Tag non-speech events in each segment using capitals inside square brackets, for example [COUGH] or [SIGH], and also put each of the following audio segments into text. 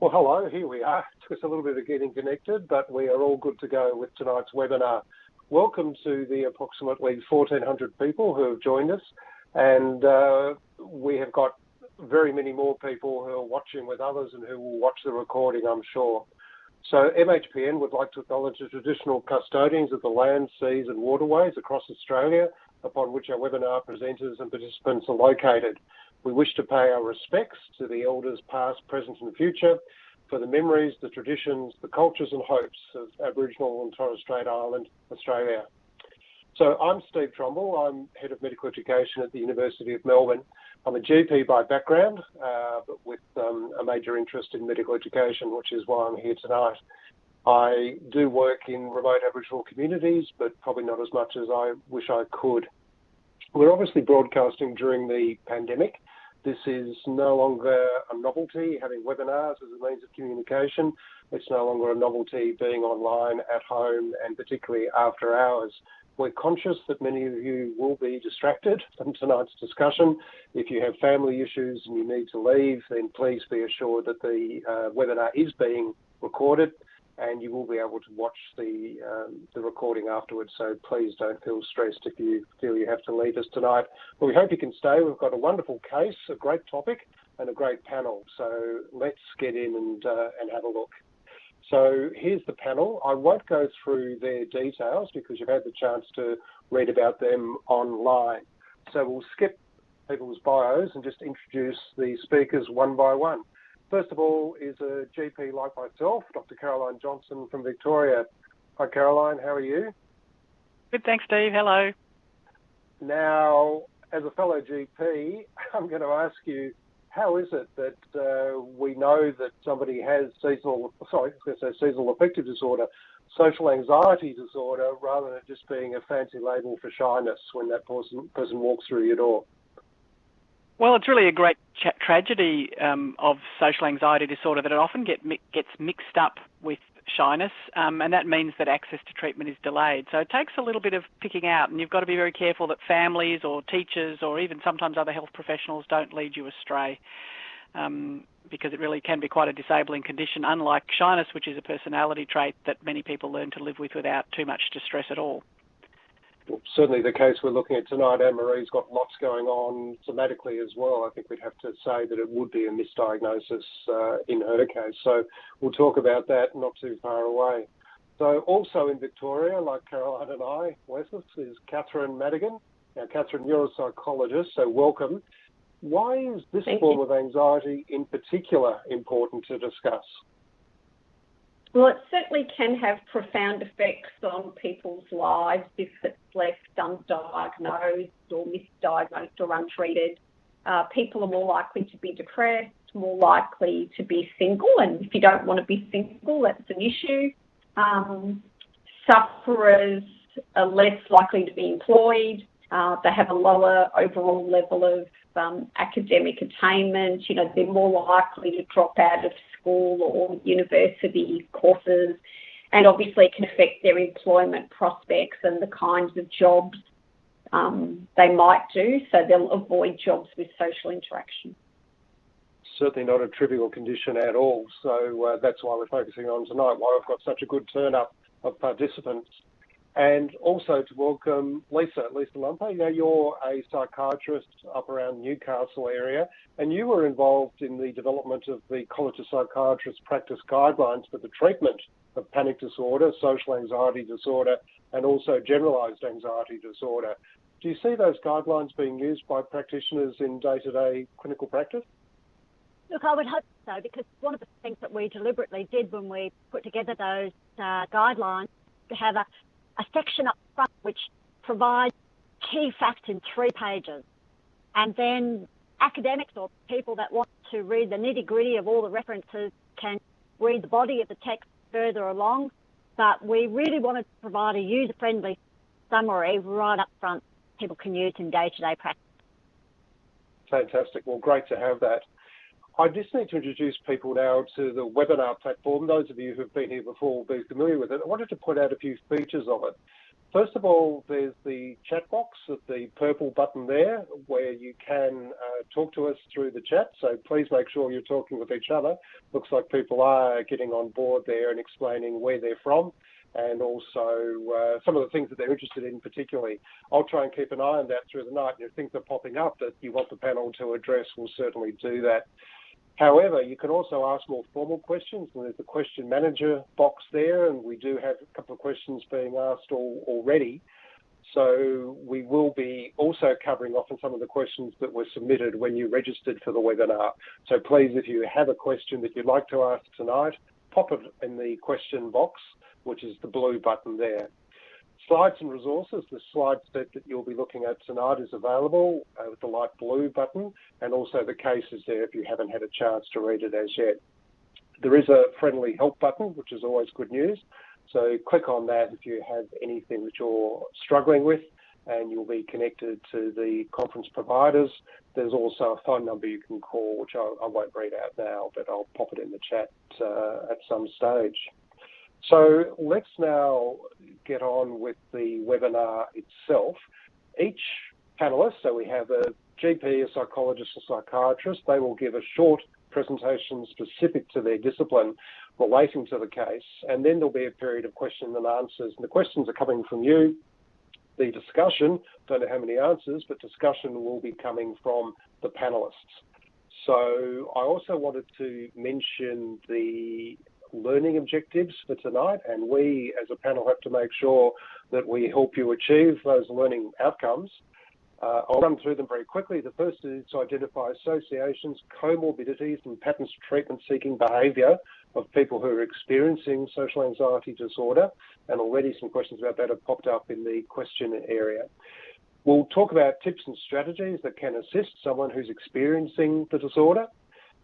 Well, hello, here we are. It took us a little bit of getting connected, but we are all good to go with tonight's webinar. Welcome to the approximately 1,400 people who have joined us, and uh, we have got very many more people who are watching with others and who will watch the recording, I'm sure. So MHPN would like to acknowledge the traditional custodians of the land, seas and waterways across Australia upon which our webinar presenters and participants are located. We wish to pay our respects to the elders past, present and future for the memories, the traditions, the cultures and hopes of Aboriginal and Torres Strait Island, Australia. So I'm Steve Trumble. I'm Head of Medical Education at the University of Melbourne. I'm a GP by background, uh, but with um, a major interest in medical education, which is why I'm here tonight. I do work in remote Aboriginal communities, but probably not as much as I wish I could. We're obviously broadcasting during the pandemic, this is no longer a novelty, having webinars as a means of communication. It's no longer a novelty being online at home and particularly after hours. We're conscious that many of you will be distracted from tonight's discussion. If you have family issues and you need to leave, then please be assured that the uh, webinar is being recorded and you will be able to watch the um, the recording afterwards. So please don't feel stressed if you feel you have to leave us tonight. But we hope you can stay. We've got a wonderful case, a great topic, and a great panel. So let's get in and uh, and have a look. So here's the panel. I won't go through their details because you've had the chance to read about them online. So we'll skip people's bios and just introduce the speakers one by one. First of all is a GP like myself, Dr. Caroline Johnson from Victoria. Hi, Caroline. How are you? Good, thanks, Steve. Hello. Now, as a fellow GP, [LAUGHS] I'm going to ask you, how is it that uh, we know that somebody has seasonal, sorry, I was going to say seasonal affective disorder, social anxiety disorder, rather than it just being a fancy label for shyness when that person, person walks through your door? Well, it's really a great tragedy um, of social anxiety disorder that it often get mi- gets mixed up with shyness, um, and that means that access to treatment is delayed. So it takes a little bit of picking out, and you've got to be very careful that families or teachers or even sometimes other health professionals don't lead you astray. Um, because it really can be quite a disabling condition, unlike shyness, which is a personality trait that many people learn to live with without too much distress at all certainly the case we're looking at tonight. Anne Marie's got lots going on somatically as well. I think we'd have to say that it would be a misdiagnosis uh, in her case. So we'll talk about that not too far away. So also in Victoria, like Caroline and I, Wessex, is Catherine Madigan. Now, Catherine, you're a psychologist, so welcome. Why is this Thank form you. of anxiety in particular important to discuss? Well, it certainly can have profound effects on people's lives if it's left undiagnosed or misdiagnosed or untreated. Uh, people are more likely to be depressed, more likely to be single, and if you don't want to be single, that's an issue. Um, sufferers are less likely to be employed. Uh, they have a lower overall level of um, academic attainment. You know, they're more likely to drop out of school or university courses, and obviously it can affect their employment prospects and the kinds of jobs um, they might do. So they'll avoid jobs with social interaction. Certainly not a trivial condition at all. So uh, that's why we're focusing on tonight. Why we've got such a good turn up of participants and also to welcome Lisa, Lisa Lampe. Know, you're a psychiatrist up around Newcastle area, and you were involved in the development of the College of Psychiatrists practice guidelines for the treatment of panic disorder, social anxiety disorder, and also generalised anxiety disorder. Do you see those guidelines being used by practitioners in day-to-day clinical practice? Look, I would hope so because one of the things that we deliberately did when we put together those uh, guidelines to have a, a section up front which provides key facts in three pages. And then academics or people that want to read the nitty gritty of all the references can read the body of the text further along. But we really wanted to provide a user friendly summary right up front people can use in day to day practice. Fantastic. Well, great to have that. I just need to introduce people now to the webinar platform. Those of you who've been here before will be familiar with it. I wanted to point out a few features of it. First of all, there's the chat box at the purple button there where you can uh, talk to us through the chat. So please make sure you're talking with each other. Looks like people are getting on board there and explaining where they're from and also uh, some of the things that they're interested in particularly. I'll try and keep an eye on that through the night. And if things are popping up that you want the panel to address, we'll certainly do that. However, you can also ask more formal questions, there's the question manager box there, and we do have a couple of questions being asked all, already. So we will be also covering off on some of the questions that were submitted when you registered for the webinar. So please, if you have a question that you'd like to ask tonight, pop it in the question box, which is the blue button there. Slides and resources, the slide set that you'll be looking at tonight is available uh, with the light blue button and also the case is there if you haven't had a chance to read it as yet. There is a friendly help button, which is always good news. So click on that if you have anything that you're struggling with and you'll be connected to the conference providers. There's also a phone number you can call, which I, I won't read out now, but I'll pop it in the chat uh, at some stage. So let's now get on with the webinar itself. Each panelist, so we have a GP, a psychologist, a psychiatrist, they will give a short presentation specific to their discipline relating to the case, and then there'll be a period of questions and answers. And the questions are coming from you. The discussion, don't know how many answers, but discussion will be coming from the panelists. So I also wanted to mention the learning objectives for tonight, and we as a panel have to make sure that we help you achieve those learning outcomes. Uh, I'll run through them very quickly. The first is to identify associations, comorbidities, and patterns of treatment seeking behaviour of people who are experiencing social anxiety disorder. And already some questions about that have popped up in the question area. We'll talk about tips and strategies that can assist someone who's experiencing the disorder.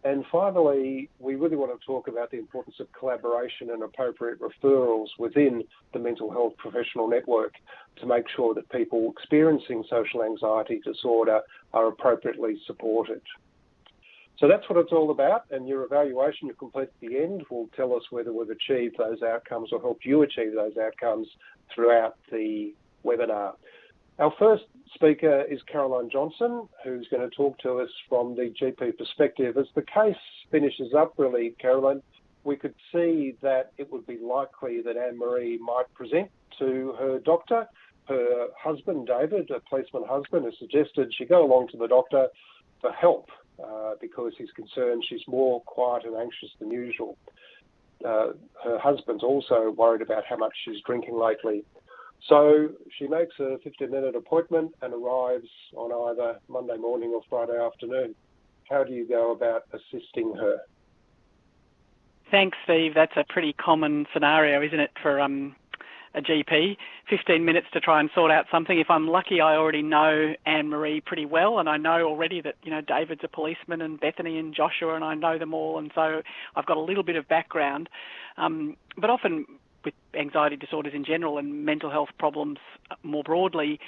And finally, we really want to talk about the importance of collaboration and appropriate referrals within the mental health professional network to make sure that people experiencing social anxiety disorder are appropriately supported. So that's what it's all about, and your evaluation you complete at the end will tell us whether we've achieved those outcomes or helped you achieve those outcomes throughout the webinar. Our first speaker is Caroline Johnson, who's going to talk to us from the GP perspective. As the case finishes up, really, Caroline, we could see that it would be likely that Anne Marie might present to her doctor. Her husband, David, a policeman husband, has suggested she go along to the doctor for help uh, because he's concerned she's more quiet and anxious than usual. Uh, her husband's also worried about how much she's drinking lately so she makes a 15 minute appointment and arrives on either Monday morning or Friday afternoon. How do you go about assisting her? Thanks, Steve. That's a pretty common scenario, isn't it, for um, a GP? 15 minutes to try and sort out something. If I'm lucky, I already know Anne Marie pretty well, and I know already that you know David's a policeman and Bethany and Joshua, and I know them all, and so I've got a little bit of background. Um, but often with anxiety disorders in general and mental health problems more broadly,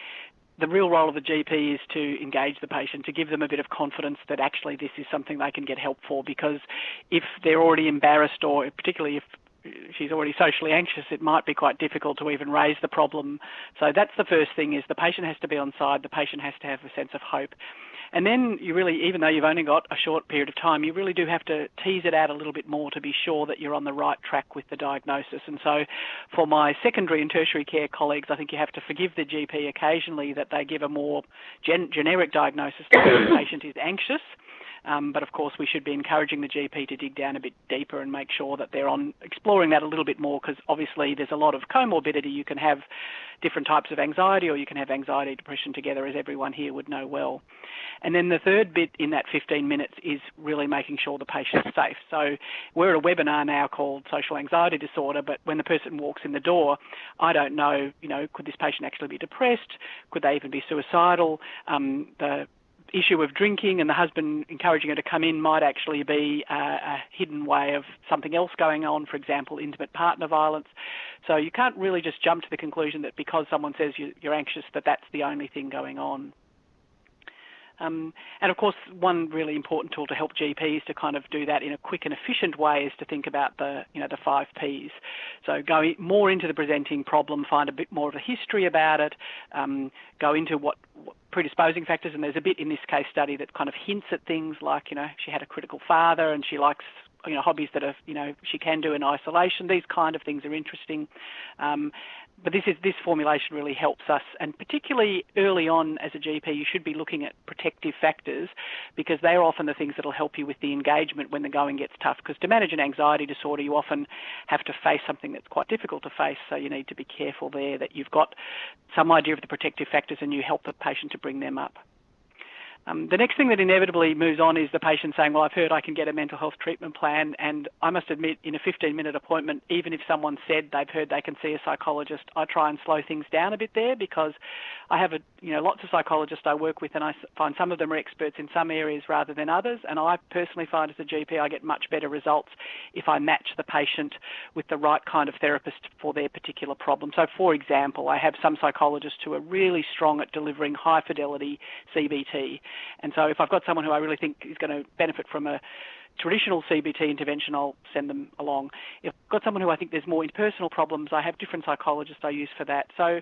the real role of the GP is to engage the patient, to give them a bit of confidence that actually this is something they can get help for. Because if they're already embarrassed, or particularly if she's already socially anxious, it might be quite difficult to even raise the problem. So that's the first thing: is the patient has to be on side. The patient has to have a sense of hope. And then you really, even though you've only got a short period of time, you really do have to tease it out a little bit more to be sure that you're on the right track with the diagnosis. And so for my secondary and tertiary care colleagues, I think you have to forgive the GP occasionally that they give a more gen- generic diagnosis that the patient is anxious um, but of course, we should be encouraging the GP to dig down a bit deeper and make sure that they're on exploring that a little bit more because obviously there's a lot of comorbidity. You can have different types of anxiety or you can have anxiety depression together, as everyone here would know well. And then the third bit in that 15 minutes is really making sure the patient's safe. So we're at a webinar now called Social Anxiety Disorder, but when the person walks in the door, I don't know, you know, could this patient actually be depressed? Could they even be suicidal? Um, the issue of drinking and the husband encouraging her to come in might actually be a, a hidden way of something else going on, for example, intimate partner violence. So you can't really just jump to the conclusion that because someone says you, you're anxious that that's the only thing going on. Um, and of course, one really important tool to help GPs to kind of do that in a quick and efficient way is to think about the, you know, the five Ps. So go more into the presenting problem, find a bit more of a history about it, um, go into what, what predisposing factors, and there's a bit in this case study that kind of hints at things like, you know, she had a critical father and she likes you know hobbies that are you know she can do in isolation. These kind of things are interesting. Um, but this is this formulation really helps us, and particularly early on as a GP, you should be looking at protective factors because they are often the things that will help you with the engagement when the going gets tough. Because to manage an anxiety disorder, you often have to face something that's quite difficult to face, so you need to be careful there that you've got some idea of the protective factors and you help the patient to bring them up. Um, the next thing that inevitably moves on is the patient saying, Well, I've heard I can get a mental health treatment plan. And I must admit, in a 15 minute appointment, even if someone said they've heard they can see a psychologist, I try and slow things down a bit there because I have a, you know, lots of psychologists I work with, and I find some of them are experts in some areas rather than others. And I personally find as a GP, I get much better results if I match the patient with the right kind of therapist for their particular problem. So, for example, I have some psychologists who are really strong at delivering high fidelity CBT and so if I've got someone who I really think is going to benefit from a traditional CBT intervention, I'll send them along. If I've got someone who I think there's more interpersonal problems, I have different psychologists I use for that. So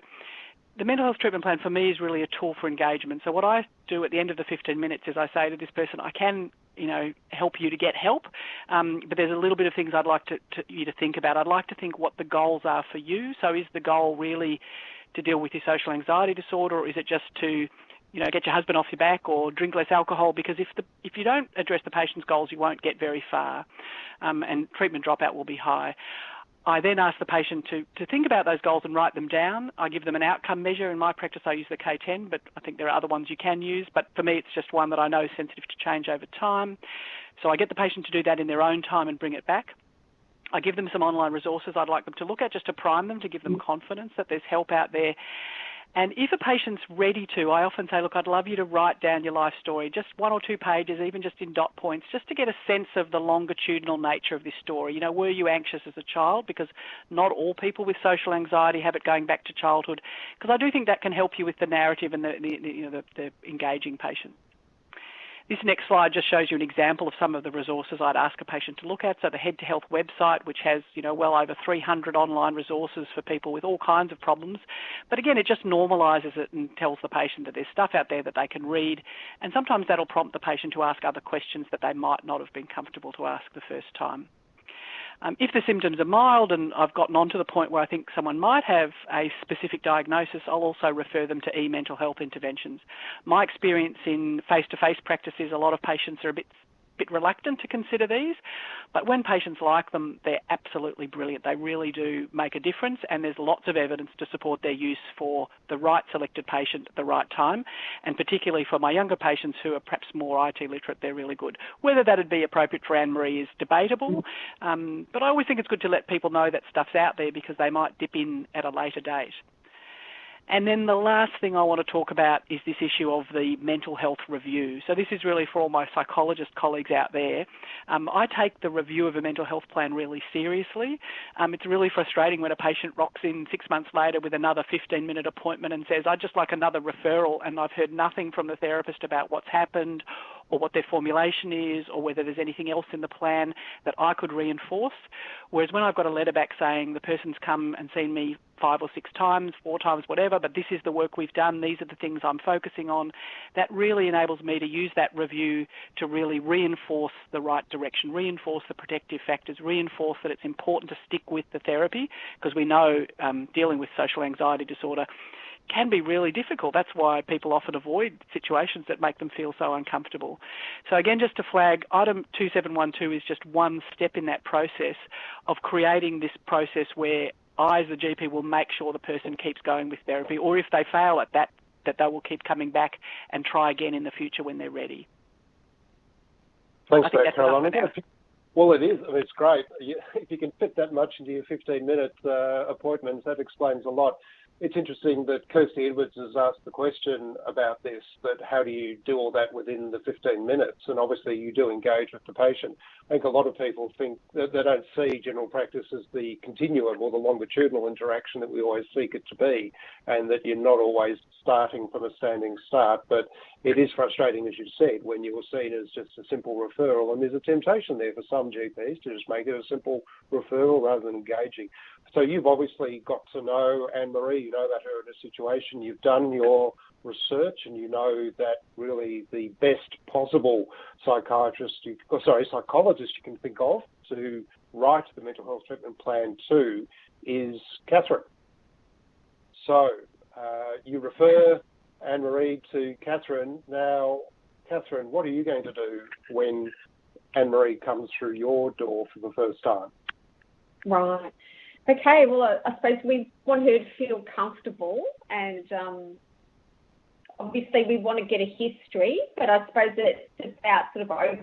the mental health treatment plan for me is really a tool for engagement. So what I do at the end of the 15 minutes is I say to this person, I can, you know, help you to get help, um, but there's a little bit of things I'd like to, to, you to think about. I'd like to think what the goals are for you. So is the goal really to deal with your social anxiety disorder, or is it just to you know, get your husband off your back or drink less alcohol because if the if you don't address the patient's goals, you won't get very far, um, and treatment dropout will be high. I then ask the patient to, to think about those goals and write them down. I give them an outcome measure. In my practice, I use the K10, but I think there are other ones you can use. But for me, it's just one that I know is sensitive to change over time. So I get the patient to do that in their own time and bring it back. I give them some online resources I'd like them to look at just to prime them, to give them mm. confidence that there's help out there. And if a patient's ready to, I often say, look, I'd love you to write down your life story, just one or two pages, even just in dot points, just to get a sense of the longitudinal nature of this story. You know, were you anxious as a child? Because not all people with social anxiety have it going back to childhood. Because I do think that can help you with the narrative and the, the you know, the, the engaging patient. This next slide just shows you an example of some of the resources I'd ask a patient to look at. So the Head to Health website, which has you know well over 300 online resources for people with all kinds of problems, but again it just normalises it and tells the patient that there's stuff out there that they can read, and sometimes that'll prompt the patient to ask other questions that they might not have been comfortable to ask the first time. Um, if the symptoms are mild and I've gotten on to the point where I think someone might have a specific diagnosis, I'll also refer them to e-mental health interventions. My experience in face-to-face practice is a lot of patients are a bit bit reluctant to consider these, but when patients like them, they're absolutely brilliant. They really do make a difference, and there's lots of evidence to support their use for the right selected patient at the right time, and particularly for my younger patients who are perhaps more IT literate, they're really good. Whether that'd be appropriate for Anne Marie is debatable, um, but I always think it's good to let people know that stuff's out there because they might dip in at a later date. And then the last thing I want to talk about is this issue of the mental health review. So this is really for all my psychologist colleagues out there. Um, I take the review of a mental health plan really seriously. Um, it's really frustrating when a patient rocks in six months later with another 15-minute appointment and says, "I'd just like another referral," and I've heard nothing from the therapist about what's happened or what their formulation is or whether there's anything else in the plan that I could reinforce. Whereas when I've got a letter back saying the person's come and seen me five or six times, four times, whatever, but this is the work we've done, these are the things I'm focusing on, that really enables me to use that review to really reinforce the right direction, reinforce the protective factors, reinforce that it's important to stick with the therapy because we know um, dealing with social anxiety disorder can be really difficult. That's why people often avoid situations that make them feel so uncomfortable. So again, just to flag, item 2712 is just one step in that process of creating this process where I, as the GP, will make sure the person keeps going with therapy, or if they fail at that, that they will keep coming back and try again in the future when they're ready. Thanks for that, Caroline. Well, it is. I mean, it's great. [LAUGHS] If you can fit that much into your 15-minute uh, appointments, that explains a lot. It's interesting that Kirsty Edwards has asked the question about this, that how do you do all that within the 15 minutes? And obviously you do engage with the patient. I think a lot of people think that they don't see general practice as the continuum or the longitudinal interaction that we always seek it to be, and that you're not always starting from a standing start. But it is frustrating, as you said, when you're seen as just a simple referral, and there's a temptation there for some GPs to just make it a simple referral rather than engaging. So you've obviously got to know Anne Marie, you know about her in a situation, you've done your research and you know that really the best possible psychiatrist, you, oh, sorry, psychologist you can think of to write the mental health treatment plan to is Catherine. So uh, you refer Anne Marie to Catherine. Now, Catherine, what are you going to do when Anne Marie comes through your door for the first time? Right. Okay, well, I suppose we want her to feel comfortable and um, obviously we want to get a history, but I suppose it's about sort of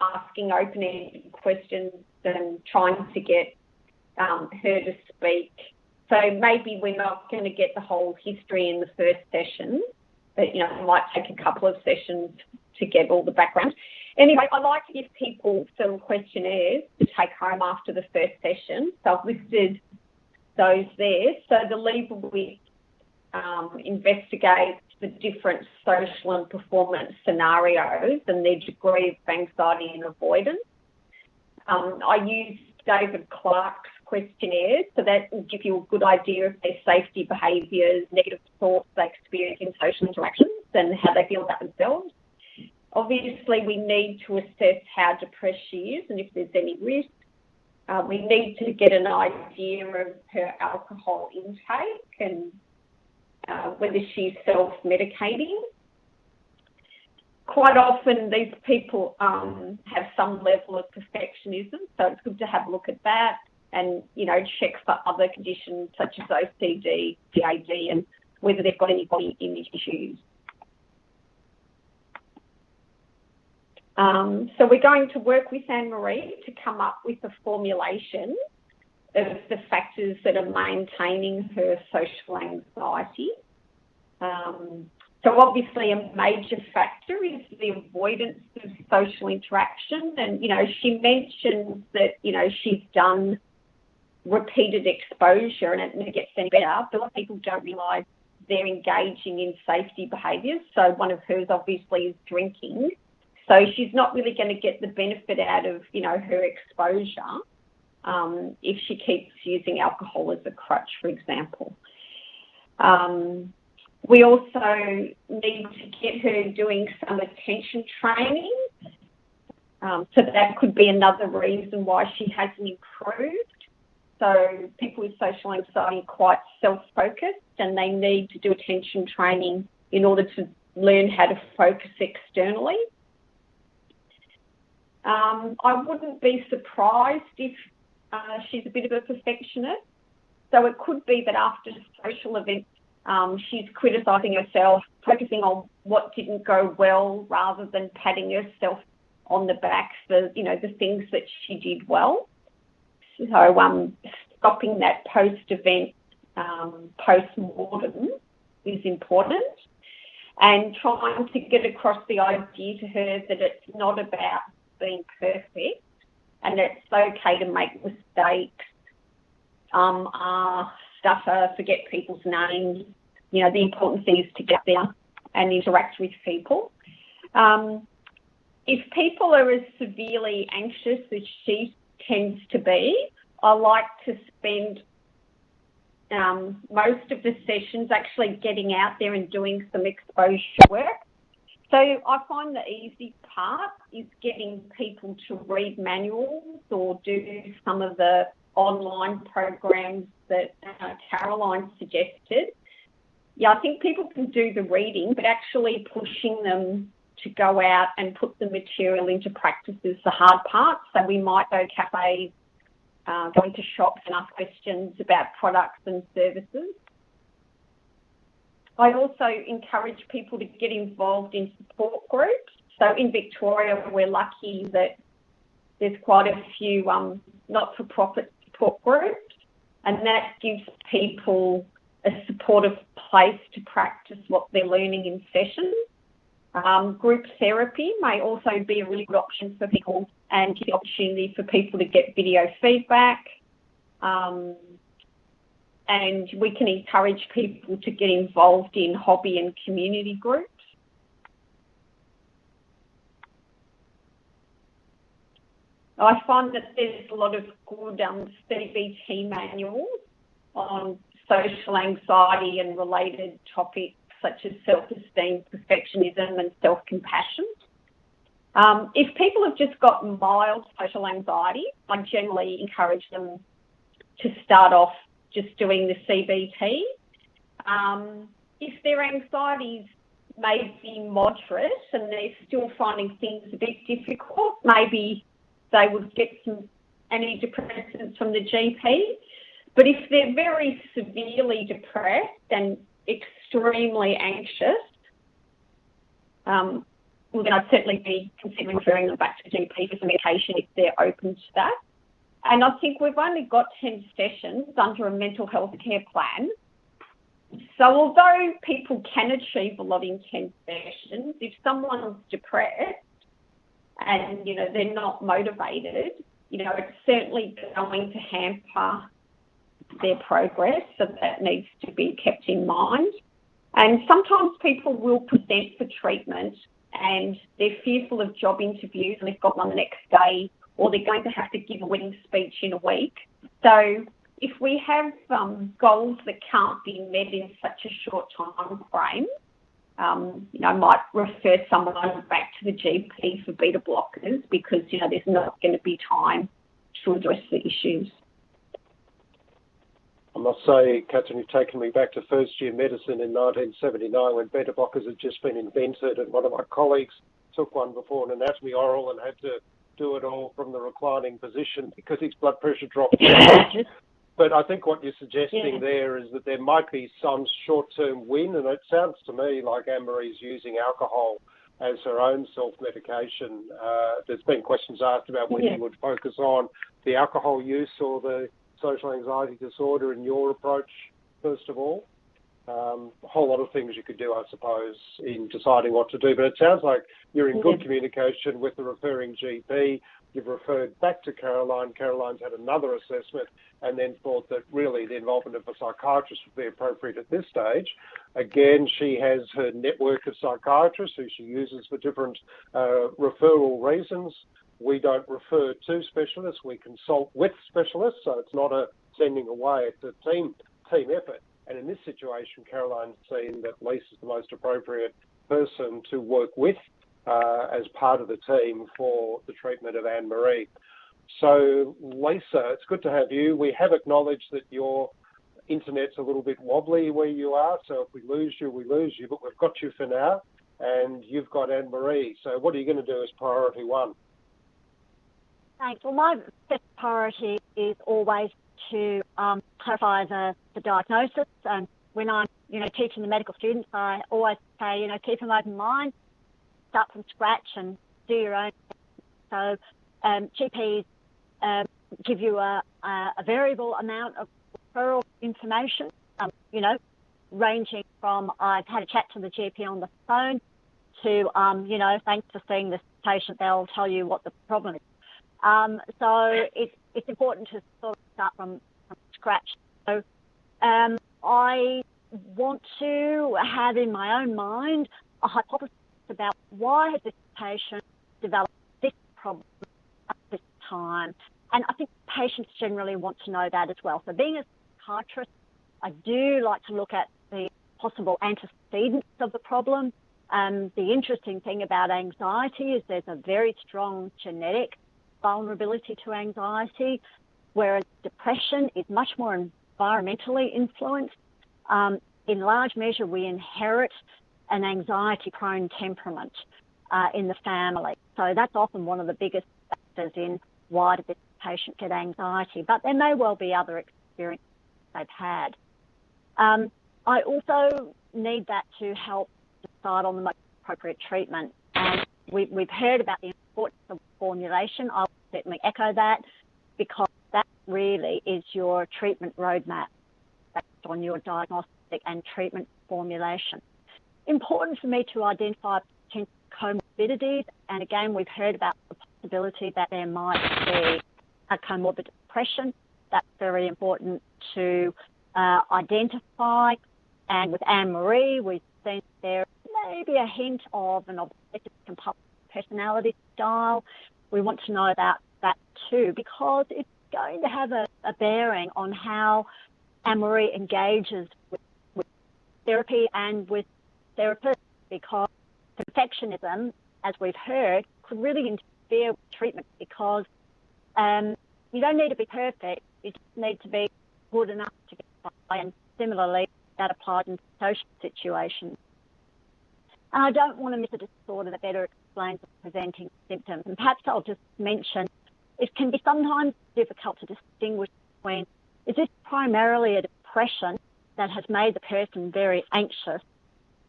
asking open-ended questions and trying to get um, her to speak. So maybe we're not going to get the whole history in the first session, but you know, it might take a couple of sessions to get all the background. Anyway, I like to give people some questionnaires to take home after the first session. So I've listed those there. So the Liebowitz um, investigates the different social and performance scenarios and their degree of anxiety and avoidance. Um, I use David Clark's questionnaires, so that will give you a good idea of their safety behaviours, negative thoughts they experience in social interactions, and how they feel about themselves. Obviously, we need to assess how depressed she is and if there's any risk. Uh, we need to get an idea of her alcohol intake and uh, whether she's self-medicating. Quite often, these people um, have some level of perfectionism, so it's good to have a look at that and you know check for other conditions such as OCD, GAD, and whether they've got any body image issues. Um, so we're going to work with Anne-Marie to come up with a formulation of the factors that are maintaining her social anxiety. Um, so obviously a major factor is the avoidance of social interaction. And, you know, she mentions that, you know, she's done repeated exposure and it never gets any better, but a lot of people don't realise they're engaging in safety behaviours. So one of hers obviously is drinking. So she's not really going to get the benefit out of, you know, her exposure um, if she keeps using alcohol as a crutch, for example. Um, we also need to get her doing some attention training. Um, so that could be another reason why she hasn't improved. So people with social anxiety are quite self-focused and they need to do attention training in order to learn how to focus externally. Um, I wouldn't be surprised if uh, she's a bit of a perfectionist. So it could be that after social events, um, she's criticising herself, focusing on what didn't go well rather than patting herself on the back for you know the things that she did well. So um, stopping that post-event um, post-mortem is important, and trying to get across the idea to her that it's not about being perfect and it's okay to make mistakes, um, uh, stutter, forget people's names. You know, the important thing is to get there and interact with people. Um, if people are as severely anxious as she tends to be, I like to spend um, most of the sessions actually getting out there and doing some exposure work. So I find the easy part is getting people to read manuals or do some of the online programs that uh, Caroline suggested. Yeah, I think people can do the reading, but actually pushing them to go out and put the material into practice is the hard part. So we might go cafes, uh, going to shops and ask questions about products and services. I also encourage people to get involved in support groups. So in Victoria, we're lucky that there's quite a few um, not-for-profit support groups, and that gives people a supportive place to practice what they're learning in sessions. Um, group therapy may also be a really good option for people and the opportunity for people to get video feedback. Um, and we can encourage people to get involved in hobby and community groups. I find that there's a lot of good um, CBT manuals on social anxiety and related topics such as self-esteem, perfectionism and self-compassion. Um, if people have just got mild social anxiety, I generally encourage them to start off just doing the CBT. Um, if their anxieties may be moderate and they're still finding things a bit difficult, maybe they would get some antidepressants from the GP. But if they're very severely depressed and extremely anxious, um, well, then I'd certainly be considering referring them back to GP for some medication if they're open to that. And I think we've only got 10 sessions under a mental health care plan. So although people can achieve a lot in 10 sessions, if someone's depressed and, you know, they're not motivated, you know, it's certainly going to hamper their progress, so that needs to be kept in mind. And sometimes people will present for treatment and they're fearful of job interviews and they've got one the next day or they're going to have to give a wedding speech in a week. So if we have um, goals that can't be met in such a short time frame, um, you know, I might refer someone back to the GP for beta blockers because, you know, there's not going to be time to address the issues. I must say, Catherine, you've taken me back to first year medicine in 1979 when beta blockers had just been invented, and one of my colleagues took one before an anatomy oral and had to do it all from the reclining position because his blood pressure dropped. [COUGHS] but I think what you're suggesting yeah. there is that there might be some short-term win, and it sounds to me like Anne-Marie's using alcohol as her own self-medication. Uh, there's been questions asked about whether yeah. you would focus on the alcohol use or the social anxiety disorder in your approach, first of all. Um, a whole lot of things you could do, I suppose, in deciding what to do. But it sounds like you're in good communication with the referring GP. You've referred back to Caroline. Caroline's had another assessment and then thought that really the involvement of a psychiatrist would be appropriate at this stage. Again, she has her network of psychiatrists who she uses for different uh, referral reasons. We don't refer to specialists, we consult with specialists, so it's not a sending away, it's a team team effort. And in this situation, Caroline's seen that Lisa's the most appropriate person to work with uh, as part of the team for the treatment of Anne Marie. So, Lisa, it's good to have you. We have acknowledged that your internet's a little bit wobbly where you are, so if we lose you, we lose you, but we've got you for now, and you've got Anne Marie. So, what are you going to do as priority one? Thanks. Well, my first priority is always to um, clarify the, the diagnosis. And when I'm, you know, teaching the medical students, I always say, you know, keep an open mind, start from scratch and do your own. So um, GPs um, give you a, a, variable amount of referral information, um, you know, ranging from I've had a chat to the GP on the phone to, um, you know, thanks for seeing this patient, they'll tell you what the problem is. Um, so it's it's important to sort of start from, from scratch. So um, I want to have in my own mind a hypothesis about why has this patient developed this problem at this time. And I think patients generally want to know that as well. So being a psychiatrist, I do like to look at the possible antecedents of the problem. Um, the interesting thing about anxiety is there's a very strong genetic vulnerability to anxiety, whereas depression is much more environmentally influenced. Um, in large measure, we inherit an anxiety prone temperament uh, in the family. So that's often one of the biggest factors in why did this patient get anxiety. But there may well be other experiences they've had. Um, I also need that to help decide on the most appropriate treatment. And we, have heard about the importance of formulation. I'll certainly echo that because really is your treatment roadmap. based on your diagnostic and treatment formulation. Important for me to identify potential comorbidities, and again, we've heard about the possibility that there might be a comorbid depression. That's very important to uh, identify. And with Anne Marie, we've seen there may be a hint of an obsessive compulsive personality style. We want to know about that too because it's going to have a, a bearing on how Marie engages with, with therapy and with therapists because perfectionism, as we've heard, could really interfere with treatment because um, you don't need to be perfect. You just need to be good enough to get by. And similarly, that applies in social situations. And I don't want to miss a disorder that better explains the presenting symptoms. And perhaps I'll just mention it can be sometimes difficult to distinguish between is this primarily a depression that has made the person very anxious,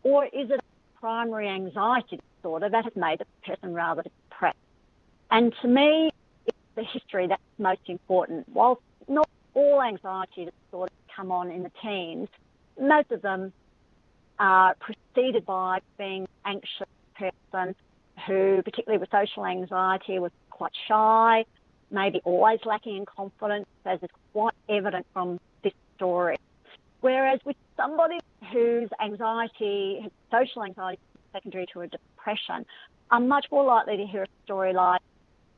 or is it a primary anxiety disorder that has made the person rather depressed? And to me, it's the history that's most important. While not all anxiety disorders come on in the teens, most of them are preceded by being anxious person who, particularly with social anxiety, was quite shy, maybe always lacking in confidence, as is quite evident from this story. Whereas with somebody whose anxiety, social anxiety, secondary to a depression, are much more likely to hear a story like,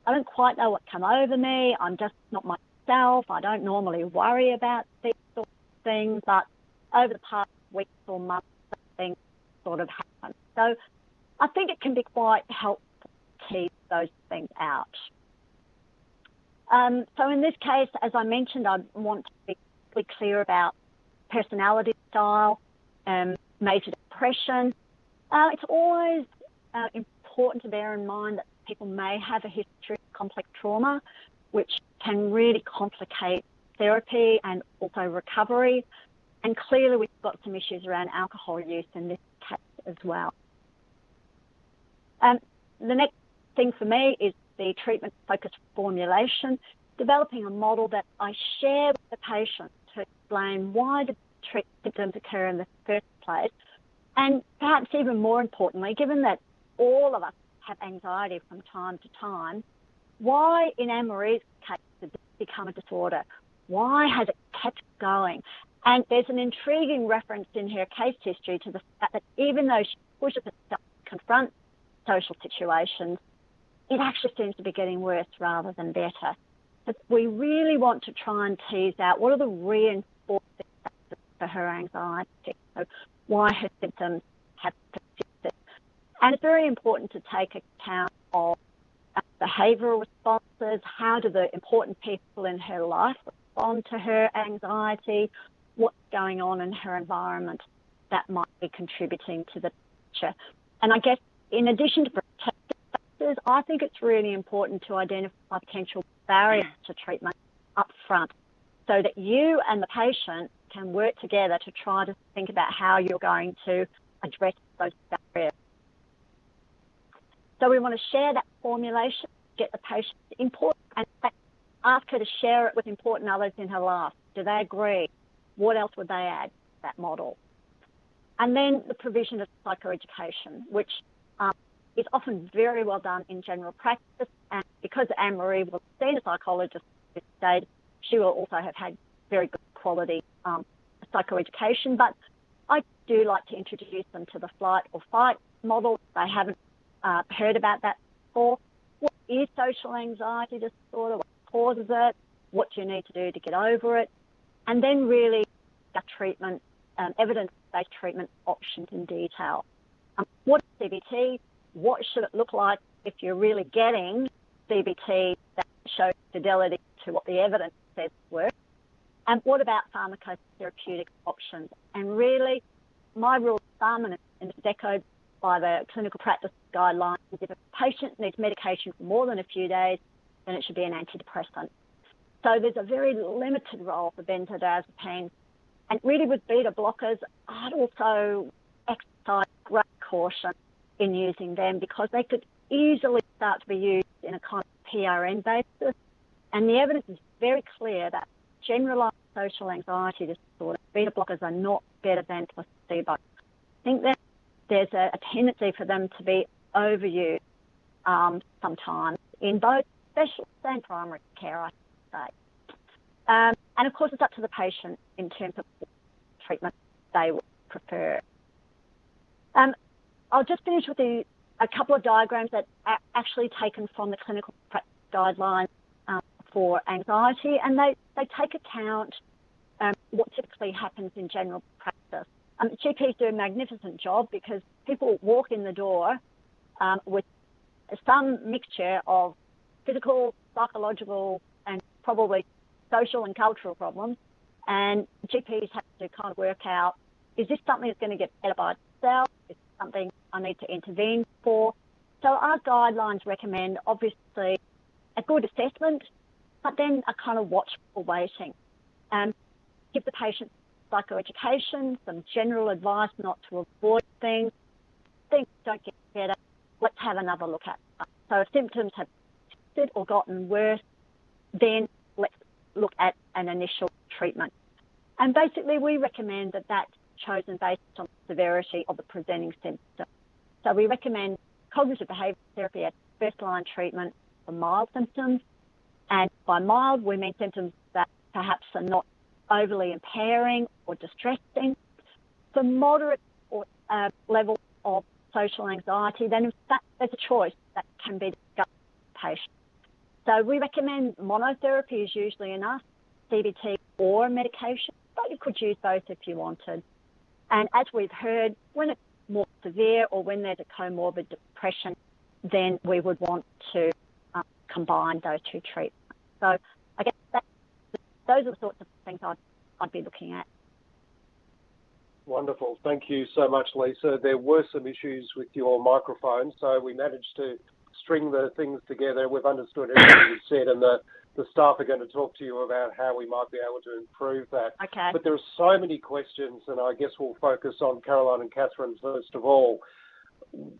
I don't quite know what come over me, I'm just not myself, I don't normally worry about these sort of things, but over the past weeks or months, things sort of happen. So I think it can be quite helpful to tease those things out. Um, so in this case, as I mentioned, I want to be really clear about personality style, um, major depression. Uh, it's always uh, important to bear in mind that people may have a history of complex trauma, which can really complicate therapy and also recovery. And clearly, we've got some issues around alcohol use in this case as well. Um, the next thing for me is the treatment focused formulation, developing a model that I share with the patient to explain why the symptoms occur in the first place. And perhaps even more importantly, given that all of us have anxiety from time to time, why in Anne Marie's case did this become a disorder? Why has it kept going? And there's an intriguing reference in her case history to the fact that even though she pushes herself to confront social situations, it actually seems to be getting worse rather than better. But we really want to try and tease out what are the reinforcing factors for her anxiety, so why her symptoms have persisted. And it's very important to take account of uh, behavioural responses, how do the important people in her life respond to her anxiety, what's going on in her environment that might be contributing to the picture. And I guess in addition to protective factors, I think it's really important to identify potential barriers to treatment up front so that you and the patient can work together to try to think about how you're going to address those barriers. So we want to share that formulation, get the patient's input, and ask her to share it with important others in her life. Do they agree? What else would they add to that model? And then the provision of psychoeducation, which is often very well done in general practice. And because Anne Marie was a psychologist at this stage, she will also have had very good quality um, psychoeducation. But I do like to introduce them to the flight or fight model. They haven't uh, heard about that before. What is social anxiety disorder? What causes it? What do you need to do to get over it? And then really the treatment, um, evidence-based treatment options in detail. Um, what is CBT? What should it look like if you're really getting CBT that shows fidelity to what the evidence says works? And what about pharmacotherapeutic options? And really, my rule of thumb, and it's echoed by the clinical practice guidelines, if a patient needs medication for more than a few days, then it should be an antidepressant. So there's a very limited role for benzodiazepines and really with beta blockers, I'd also exercise great caution in using them because they could easily start to be used in a kind of PRN basis. And the evidence is very clear that generalized social anxiety disorder, beta blockers are not better than placebo. I think that there's a, a tendency for them to be overused um, sometimes in both specialist and primary care, I say. Um, and of course, it's up to the patient in terms of treatment they would prefer. Um, I'll just finish with the, a couple of diagrams that are actually taken from the clinical guidelines um, for anxiety, and they, they take account um, what typically happens in general practice. Um, GPs do a magnificent job because people walk in the door um, with some mixture of physical, psychological, and probably social and cultural problems. And GPs have to kind of work out is this something that's going to get better by itself? Something I need to intervene for? So our guidelines recommend obviously a good assessment, but then a kind of watchful waiting. Um, give the patient psychoeducation, some general advice not to avoid things. Things don't get better. Let's have another look at. So if symptoms have persisted or gotten worse, then let's look at an initial treatment. And basically, we recommend that that's chosen based on the severity of the presenting symptom. So we recommend cognitive behavioural therapy as first line treatment for mild symptoms. And by mild, we mean symptoms that perhaps are not overly impairing or distressing. For moderate or, uh, level of social anxiety, then in fact there's a choice that can be discussed with the patient. So we recommend monotherapy is usually enough, CBT or medication, but you could use both if you wanted. And as we've heard, when it's more severe or when there's a comorbid depression, then we would want to uh, combine those two treatments. So I guess that, those are the sorts of things I'd, I'd be looking at. Wonderful. Thank you so much, Lisa. There were some issues with your microphone, so we managed to string the things together. We've understood everything you said, and the, the staff are going to talk to you about how we might be able to improve that. Okay. But there are so many questions, and I guess we'll focus on Caroline and Catherine first of all.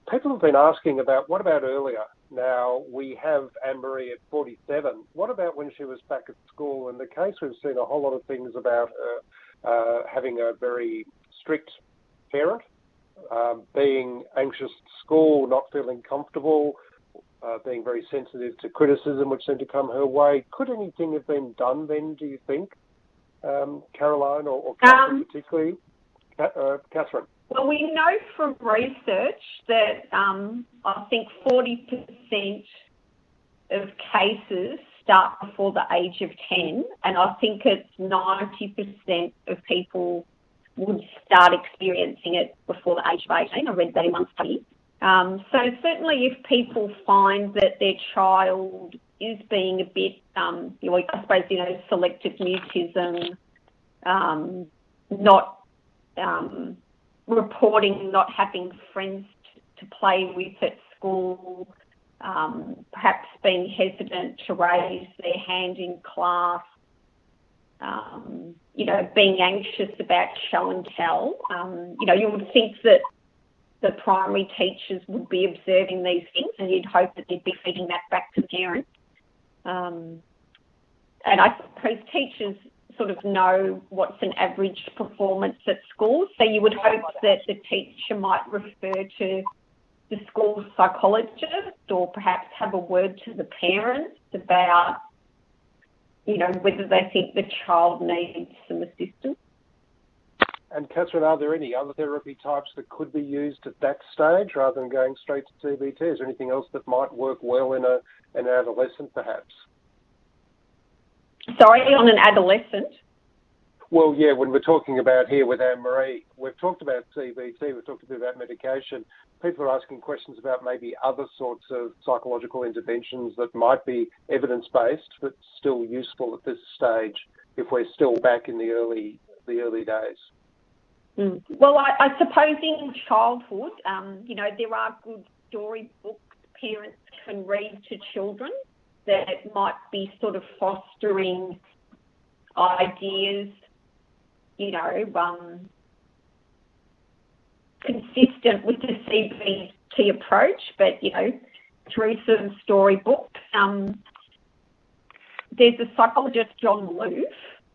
People have been asking about what about earlier? Now, we have Anne Marie at 47. What about when she was back at school? In the case, we've seen a whole lot of things about her uh, having a very strict parent, um, being anxious at school, not feeling comfortable, uh, being very sensitive to criticism which seemed to come her way. Could anything have been done then, do you think, um, Caroline or, or Catherine um, particularly? Uh, Catherine. Well, we know from research that um, I think 40% of cases start before the age of 10, and I think it's 90% of people would start experiencing it before the age of 18. I read that in one study. Um, so certainly if people find that their child is being a bit, um, you know, I suppose, you know, selective mutism, um, not um, reporting not having friends to, play with at school, um, perhaps being hesitant to raise their hand in class, um, you know, being anxious about show and tell. You know, you would think that the primary teachers would be observing these things and you'd hope that they'd be feeding that back to parents. Um, and I suppose teachers sort of know what's an average performance at school. So you would hope that the teacher might refer to the school psychologist or perhaps have a word to the parents about you know, whether they think the child needs some assistance. And Catherine, are there any other therapy types that could be used at that stage rather than going straight to CBT? Is there anything else that might work well in a an adolescent, perhaps? Sorry, on an adolescent. Well, yeah, when we're talking about here with Anne Marie, we've talked about CBT, we've talked a bit about medication. People are asking questions about maybe other sorts of psychological interventions that might be evidence based but still useful at this stage if we're still back in the early the early days. Mm. Well, I, I, suppose in childhood, um, you know, there are good storybooks parents can read to children that might be sort of fostering ideas you know, um, consistent with the CBT approach, but, you know, through some storybooks. Um, there's a psychologist, John Loof,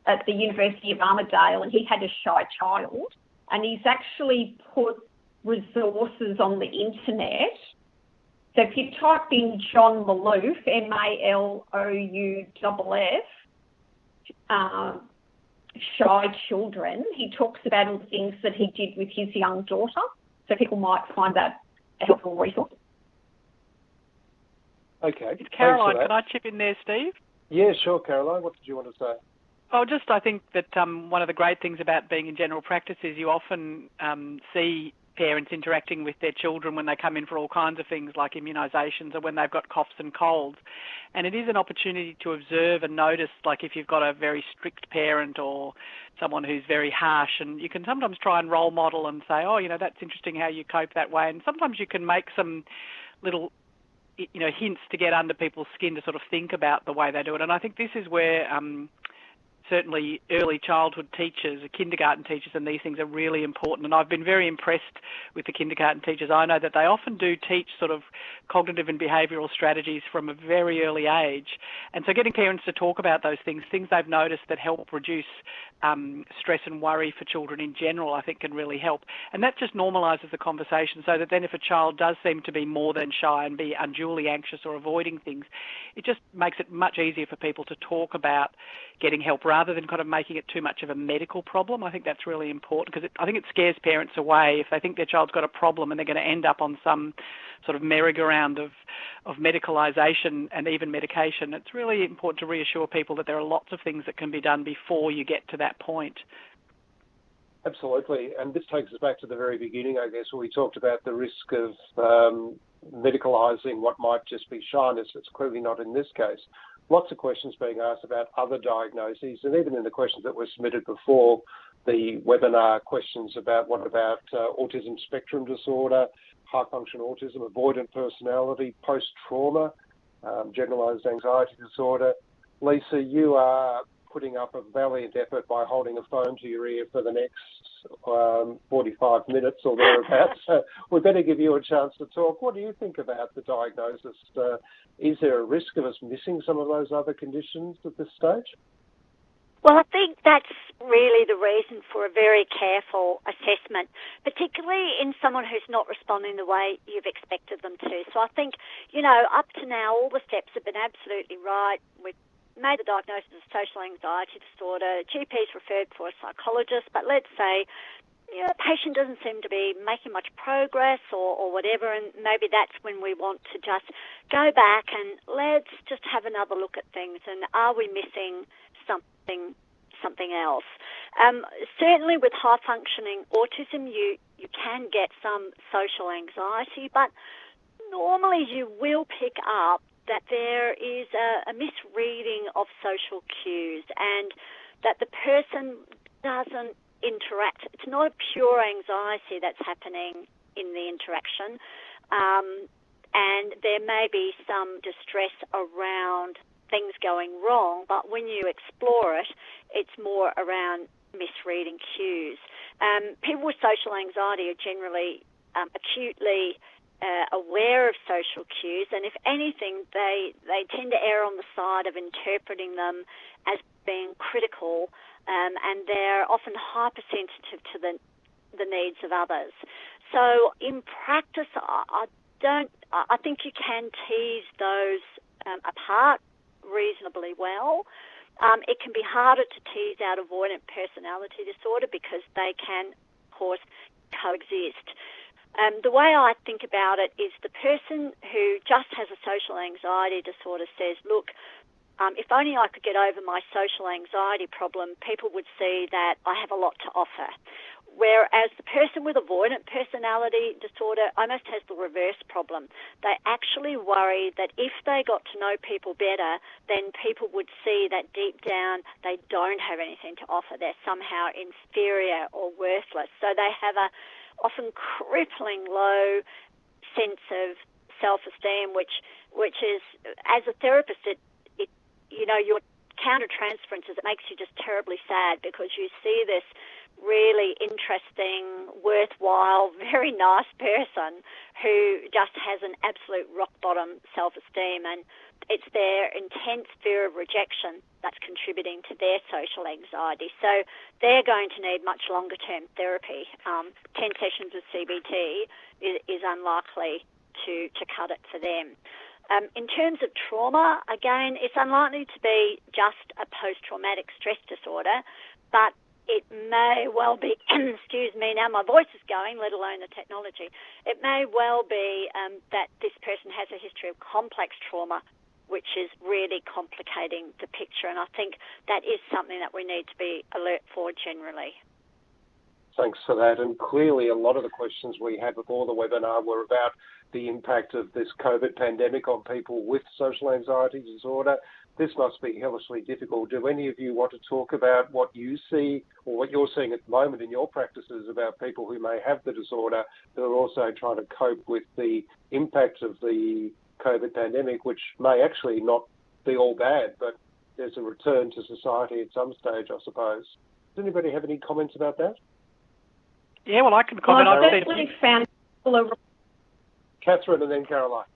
at the University of Armidale, and he had a shy child, and he's actually put resources on the internet. So if you type in John Malouff, M A L O U F F, um, shy children, he talks about all the things that he did with his young daughter. So people might find that a helpful resource. Okay. Caroline, can I chip in there, Steve? Yeah, sure, Caroline. What did you want to say? Oh, just I think that um, one of the great things about being in general practice is you often um, see parents interacting with their children when they come in for all kinds of things like immunisations or when they've got coughs and colds. And it is an opportunity to observe and notice, like if you've got a very strict parent or someone who's very harsh, and you can sometimes try and role model and say, oh, you know, that's interesting how you cope that way. And sometimes you can make some little you know hints to get under people's skin to sort of think about the way they do it and I think this is where um, certainly early childhood teachers, kindergarten teachers, and these things are really important. And I've been very impressed with the kindergarten teachers. I know that they often do teach sort of cognitive and behavioural strategies from a very early age. And so getting parents to talk about those things, things they've noticed that help reduce um, stress and worry for children in general, I think can really help. And that just normalises the conversation so that then if a child does seem to be more than shy and be unduly anxious or avoiding things, it just makes it much easier for people to talk about getting help rather than kind of making it too much of a medical problem. I think that's really important because I think it scares parents away if they think their child's got a problem and they're going to end up on some sort of merry-go-round of, of medicalisation and even medication. It's really important to reassure people that there are lots of things that can be done before you get to that point. Absolutely, and this takes us back to the very beginning, I guess, where we talked about the risk of um, medicalising what might just be shyness. It's clearly not in this case lots of questions being asked about other diagnoses, and even in the questions that were submitted before the webinar, questions about what about uh, autism spectrum disorder, high function autism, avoidant personality, post trauma, um, generalized anxiety disorder. Lisa, you are putting up a valiant effort by holding a phone to your ear for the next um, 45 minutes or thereabouts. so [LAUGHS] [LAUGHS] we better give you a chance to talk. What do you think about the diagnosis? Uh, is there a risk of us missing some of those other conditions at this stage? Well, I think that's really the reason for a very careful assessment, particularly in someone who's not responding the way you've expected them to. So I think, you know, up to now, all the steps have been absolutely right. We've made the diagnosis of social anxiety disorder. GP's referred for a psychologist, but let's say you know, the patient doesn't seem to be making much progress or, or whatever, and maybe that's when we want to just go back and let's just have another look at things and are we missing something something else? Um, certainly with high functioning autism, you, you can get some social anxiety, but normally you will pick up that there is a, a misreading of social cues and that the person doesn't interact. It's not a pure anxiety that's happening in the interaction. Um, and there may be some distress around things going wrong, but when you explore it, it's more around misreading cues. Um, people with social anxiety are generally um, acutely uh, aware of social cues, and if anything, they they tend to err on the side of interpreting them as being critical, um, and they're often hypersensitive to the the needs of others. So in practice, I, I don't. I think you can tease those um, apart reasonably well. Um, it can be harder to tease out avoidant personality disorder because they can, of course, coexist. Um, the way I think about it is the person who just has a social anxiety disorder says, look, um, if only I could get over my social anxiety problem, people would see that I have a lot to offer. Whereas the person with avoidant personality disorder almost has the reverse problem. They actually worry that if they got to know people better, then people would see that deep down they don't have anything to offer. They're somehow inferior or worthless. So they have a often crippling low sense of self-esteem, which which is as a therapist, it, it you know you're countertransferences, it makes you just terribly sad because you see this really interesting, worthwhile, [LAUGHS] very nice person who just has an absolute rock bottom self esteem and it's their intense fear of rejection that's contributing to their social anxiety. So they're going to need much longer term therapy. Um, 10 sessions of CBT is, is unlikely to, to cut it for them. Um, in terms of trauma, again, it's unlikely to be just a post traumatic stress disorder, but it may well be, [COUGHS] excuse me, now my voice is going, let alone the technology. It may well be um, that this person has a history of complex trauma which is really complicating the picture. And I think that is something that we need to be alert for generally. Thanks for that. And clearly, a lot of the questions we had before the webinar were about the impact of this COVID pandemic on people with social anxiety disorder. This must be hellishly difficult. Do any of you want to talk about what you see or what you're seeing at the moment in your practices about people who may have the disorder that are also trying to cope with the impact of the COVID pandemic, which may actually not be all bad, but there's a return to society at some stage, I suppose. Does anybody have any comments about that? Yeah, well, I can comment. Well, I've definitely found Catherine and then Caroline.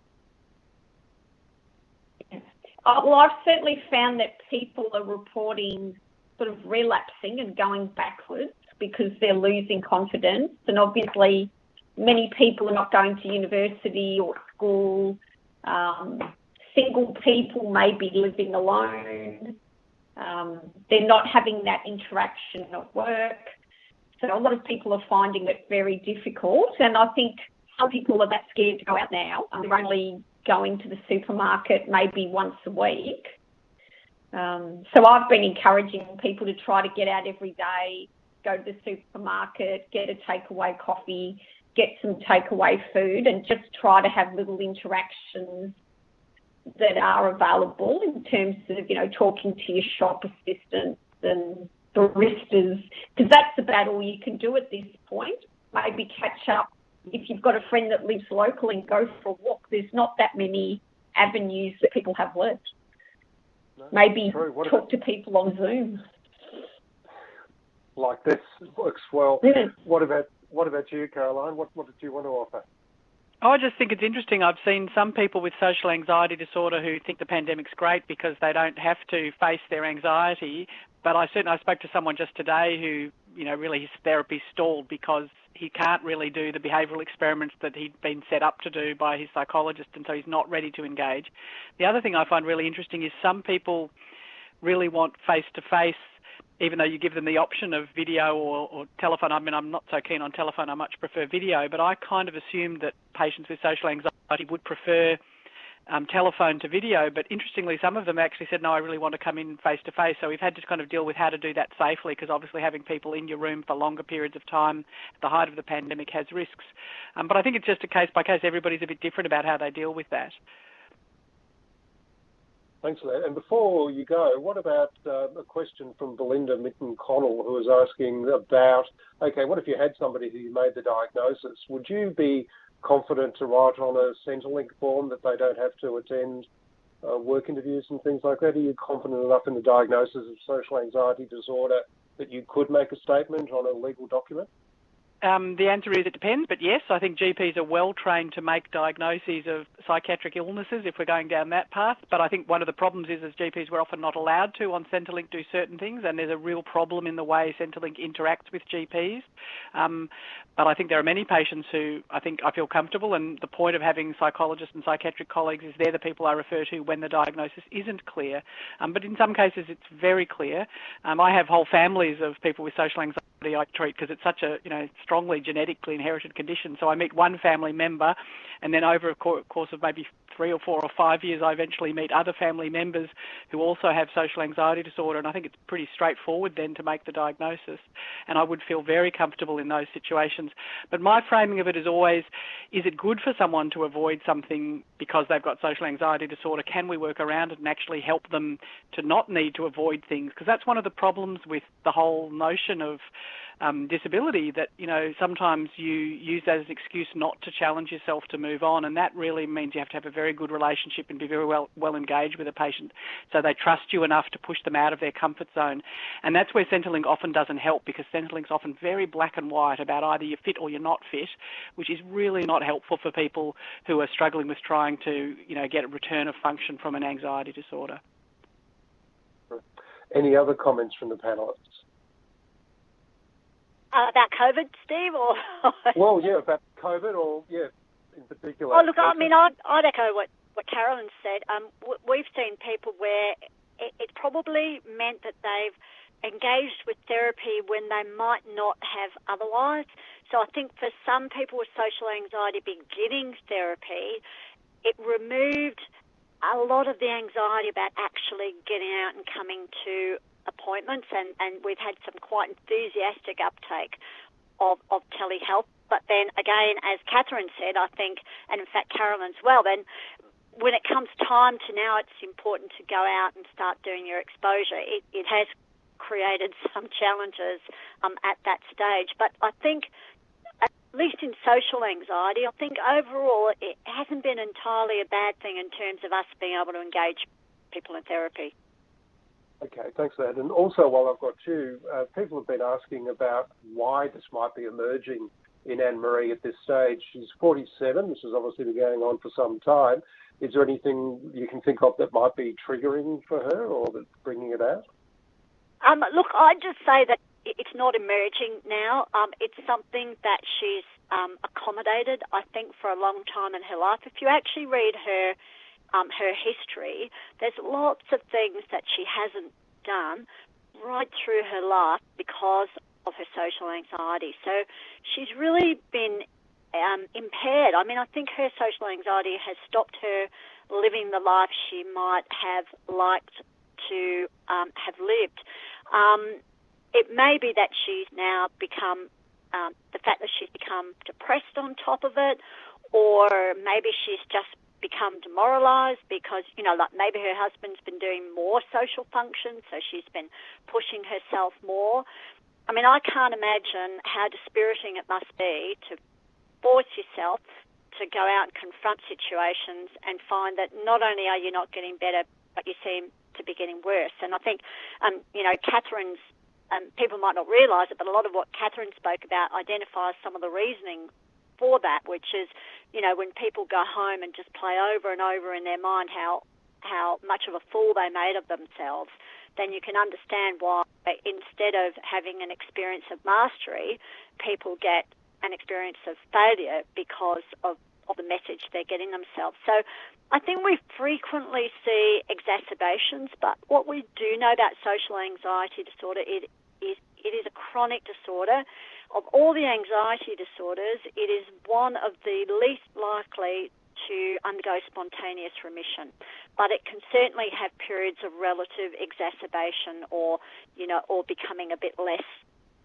Uh, well, I've certainly found that people are reporting sort of relapsing and going backwards because they're losing confidence. And obviously, many people are not going to university or school um, single people may be living alone. Um, they're not having that interaction at work. So a lot of people are finding it very difficult. And I think some people are that scared to go out now. They're only going to the supermarket maybe once a week. Um, so I've been encouraging people to try to get out every day, go to the supermarket, get a takeaway coffee, get some takeaway food and just try to have little interactions that are available in terms of, you know, talking to your shop assistants and baristas, because that's about all you can do at this point. Maybe catch up if you've got a friend that lives local and go for a walk. There's not that many avenues that people have left. No, Maybe talk to people on Zoom. Like this works well. Yeah. What about what about you, Caroline? What, what did you want to offer? I just think it's interesting. I've seen some people with social anxiety disorder who think the pandemic's great because they don't have to face their anxiety. But I certainly I spoke to someone just today who, you know, really his therapy stalled because he can't really do the behavioural experiments that he'd been set up to do by his psychologist, and so he's not ready to engage. The other thing I find really interesting is some people really want face to face even though you give them the option of video or, or, telephone. I mean, I'm not so keen on telephone. I much prefer video, but I kind of assumed that patients with social anxiety would prefer um, telephone to video. But interestingly, some of them actually said, no, I really want to come in face to face. So we've had to kind of deal with how to do that safely because obviously having people in your room for longer periods of time at the height of the pandemic has risks. Um, but I think it's just a case by case. Everybody's a bit different about how they deal with that. Thanks for that. And before you go, what about uh, a question from Belinda Mitten Connell, who was asking about okay, what if you had somebody who made the diagnosis? Would you be confident to write on a Centrelink form that they don't have to attend uh, work interviews and things like that? Are you confident enough in the diagnosis of social anxiety disorder that you could make a statement on a legal document? Um, the answer is it depends, but yes, I think GPs are well trained to make diagnoses of psychiatric illnesses if we're going down that path. But I think one of the problems is as GPs we're often not allowed to on Centrelink do certain things, and there's a real problem in the way Centrelink interacts with GPs. Um, but I think there are many patients who I think I feel comfortable, and the point of having psychologists and psychiatric colleagues is they're the people I refer to when the diagnosis isn't clear. Um, but in some cases it's very clear. Um, I have whole families of people with social anxiety I treat because it's such a you know strongly genetically inherited condition. So I meet one family member, and then over a course of maybe three or four or five years, I eventually meet other family members who also have social anxiety disorder. And I think it's pretty straightforward then to make the diagnosis. And I would feel very comfortable in those situations. But my framing of it is always is it good for someone to avoid something because they've got social anxiety disorder? Can we work around it and actually help them to not need to avoid things? Because that's one of the problems with the whole notion of um, disability that you know sometimes you use that as an excuse not to challenge yourself to move on, and that really means you have to have a very good relationship and be very well well engaged with a patient, so they trust you enough to push them out of their comfort zone, and that's where Centrelink often doesn't help because Centrelink's often very black and white about either you're fit or you're not fit, which is really not helpful for people who are struggling with trying to you know get a return of function from an anxiety disorder. Any other comments from the panelists? Uh, about COVID, Steve, or [LAUGHS] well, yeah, about COVID, or yeah, in particular. Oh, look, I mean, I'd, I'd echo what what Carolyn said. Um, we've seen people where it, it probably meant that they've engaged with therapy when they might not have otherwise. So I think for some people with social anxiety beginning therapy, it removed a lot of the anxiety about actually getting out and coming to appointments, and, and we've had some quite enthusiastic uptake of, of telehealth. But then again, as Catherine said, I think, and in fact Carolyn as well, then when it comes time to now, it's important to go out and start doing your exposure. It, it has created [LAUGHS] some challenges um, at that stage, but I think at least in social anxiety, I think overall it hasn't been entirely a bad thing in terms of us being able to engage people in therapy. Okay, thanks for that. And also, while I've got you, uh, people have been asking about why this might be emerging in Anne Marie at this stage. She's 47. This has obviously been going on for some time. Is there anything you can think of that might be triggering for her or that's bringing it out? Um, look, I'd just say that it's not emerging now. Um, it's something that she's um, accommodated, I think, for a long time in her life. If you actually read her um, her history, there's lots of things that she hasn't done right through her life because of her social anxiety. So she's really been um, impaired. I mean, I think her social anxiety has stopped her living the life she might have liked to um, have lived. Um, it may be that she's now become um, the fact that she's become depressed on top of it, or maybe she's just become demoralized because you know like maybe her husband's been doing more social functions so she's been pushing herself more. I mean i can't imagine how dispiriting it must be to force yourself to go out and confront situations and find that not only are you not getting better but you seem to be getting worse. And i think um, you know catherine's um, people might not realise it, but a lot of what Catherine spoke about identifies some of the reasoning for that, which is, you know, when people go home and just play over and over in their mind how how much of a fool they made of themselves, then you can understand why instead of having an experience of mastery, people get an experience of failure because of, of the message they're getting themselves. So I think we frequently see exacerbations, but what we do know about social anxiety disorder is is it is a chronic disorder. Of all the anxiety disorders, it is one of the least likely to undergo spontaneous remission, but it can certainly have periods of relative exacerbation or, you know, or becoming a bit less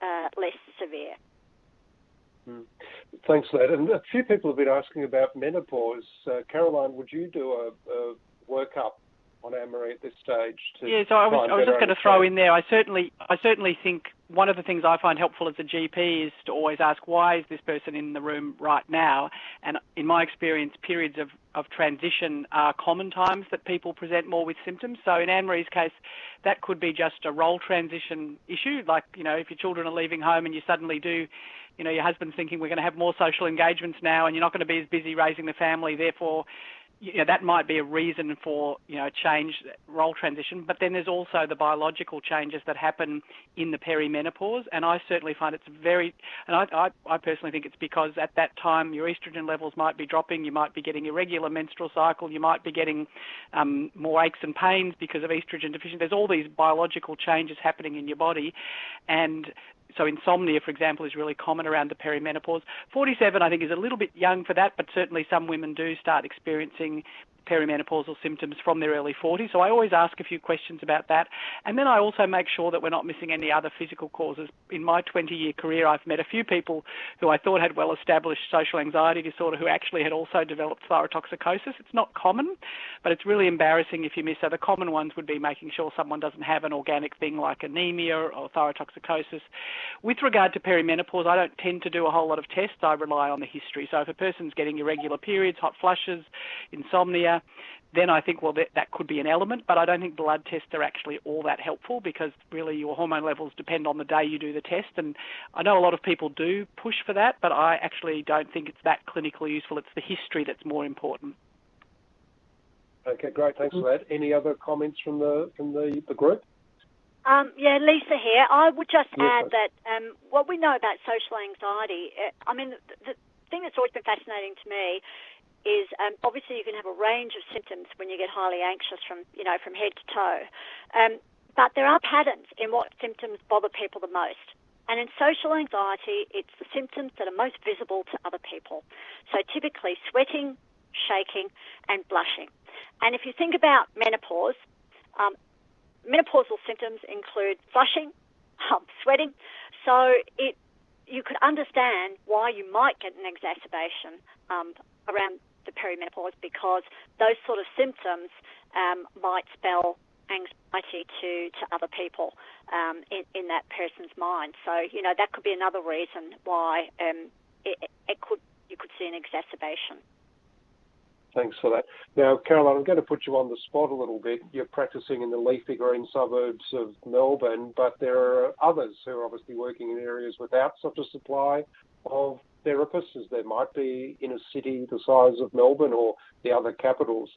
uh, less severe. Mm. Thanks that. And a few people have been asking about menopause. Uh, Caroline, would you do a, a workup on Anne-Marie at this stage. yeah, so I was, I was just going to throw in there. I certainly, I certainly think one of the things I find helpful as a GP is to always ask why is this person in the room right now. And in my experience, periods of, of transition are common times that people present more with symptoms. So in Anne-Marie's case, that could be just a role transition issue, like you know if your children are leaving home and you suddenly do you know, your husband's thinking we're going to have more social engagements now and you're not going to be as busy raising the family, therefore you know, that might be a reason for you know change role transition. But then there's also the biological changes that happen in the perimenopause, and I certainly find it's very, and I, I, I personally think it's because at that time your estrogen levels might be dropping, you might be getting irregular menstrual cycle, you might be getting um, more aches and pains because of estrogen deficiency. There's all these biological changes happening in your body, and so insomnia, for example, is really common around the perimenopause. 47, I think, is a little bit young for that, but certainly some women do start experiencing perimenopausal symptoms from their early 40s. So I always ask a few questions about that. And then I also make sure that we're not missing any other physical causes. In my 20 year career, I've met a few people who I thought had well established social anxiety disorder who actually had also developed thyrotoxicosis. It's not common, but it's really embarrassing if you miss. So the common ones would be making sure someone doesn't have an organic thing like anemia or thyrotoxicosis. With regard to perimenopause, I don't tend to do a whole lot of tests. I rely on the history. So if a person's getting irregular periods, hot flushes, insomnia, then I think, well, that, that could be an element, but I don't think blood tests are actually all that helpful because really your hormone levels depend on the day you do the test. And I know a lot of people do push for that, but I actually don't think it's that clinically useful. It's the history that's more important. Okay, great. Thanks for that. Any other comments from the from the, the group? Um, yeah, Lisa here. I would just yes, add that um, what we know about social anxiety, uh, I mean, the, the thing that's always been fascinating to me is um, obviously you can have a range of symptoms when you get highly anxious from you know from head to toe, um, but there are patterns in what symptoms bother people the most. And in social anxiety, it's the symptoms that are most visible to other people. So typically sweating, shaking, and blushing. And if you think about menopause, um, menopausal symptoms include flushing, [LAUGHS] um, sweating. So it you could understand why you might get an exacerbation um, around the perimenopause because those sort of symptoms um, might spell anxiety to, to other people um, in, in that person's mind. So, you know, that could be another reason why um, it, it could you could see an exacerbation. Thanks for that. Now, Caroline, I'm going to put you on the spot a little bit. You're practicing in the leafy green suburbs of Melbourne, but there are others who are obviously working in areas without such a supply of therapists as there might be in a city the size of Melbourne or the other capitals.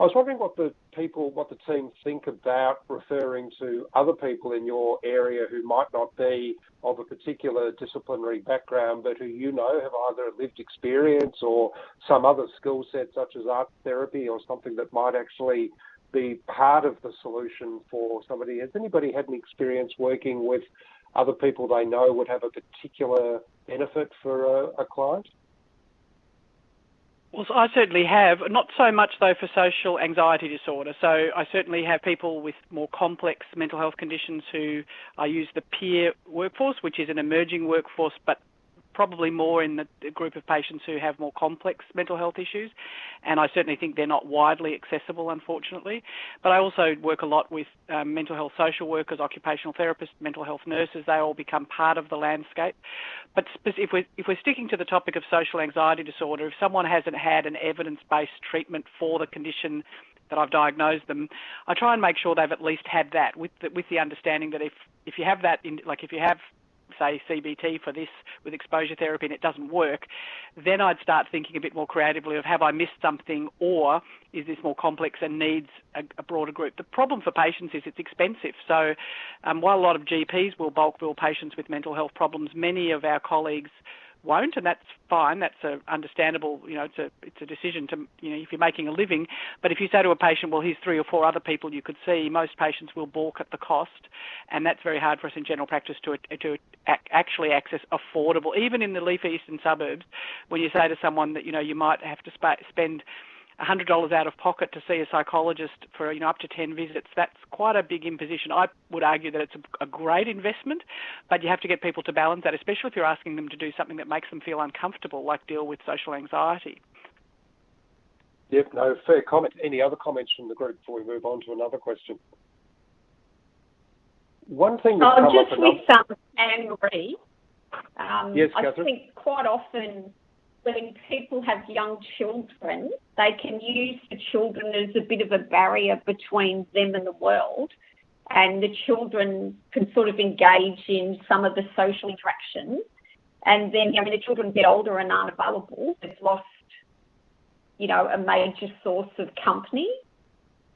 I was wondering what the people, what the team think about referring to other people in your area who might not be of a particular disciplinary background, but who you know have either lived experience or some other skill set, such as art therapy or something that might actually be part of the solution for somebody. Has anybody had any experience working with other people they know would have a particular benefit for a, a client? Well, I certainly have. Not so much, though, for social anxiety disorder. So I certainly have people with more complex mental health conditions who I use the peer workforce, which is an emerging workforce, but probably more in the, group of patients who have more complex mental health issues, and I certainly think they're not widely accessible, unfortunately. But I also work a lot with um, mental health social workers, occupational therapists, mental health nurses. They all become part of the landscape. But if we're if we're sticking to the topic of social anxiety disorder, if someone hasn't had an evidence-based treatment for the condition that I've diagnosed them, I try and make sure they've at least had that with the, with the understanding that if if you have that in like if you have say CBT for this with exposure therapy and it doesn't work, then I'd start thinking a bit more creatively of have I missed something or is this more complex and needs a, a broader group. The problem for patients is it's expensive. So um, while a lot of GPs will bulk bill patients with mental health problems, many of our colleagues won't, and that's fine. That's a understandable. You know, it's a it's a decision to you know if you're making a living. But if you say to a patient, well, here's three or four other people you could see, most patients will balk at the cost, and that's very hard for us in general practice to to actually access affordable, even in the leafy eastern suburbs. When you say to someone that you know you might have to sp- spend $100 out of pocket to see a psychologist for you know up to 10 visits that's quite a big imposition. I would argue that it's a, a, great investment but you have to get people to balance that especially if you're asking them to do something that makes them feel uncomfortable like deal with social anxiety. Yep no fair comment. Any other comments from the group before we move on to another question? One thing that's oh, come just up with um, Anne Marie um, yes, I Catherine? think quite often when people have young children, they can use the children as a bit of a barrier between them and the world. And the children can sort of engage in some of the social interactions. And then, I mean, the children get older and aren't available. They've lost, you know, a major source of company.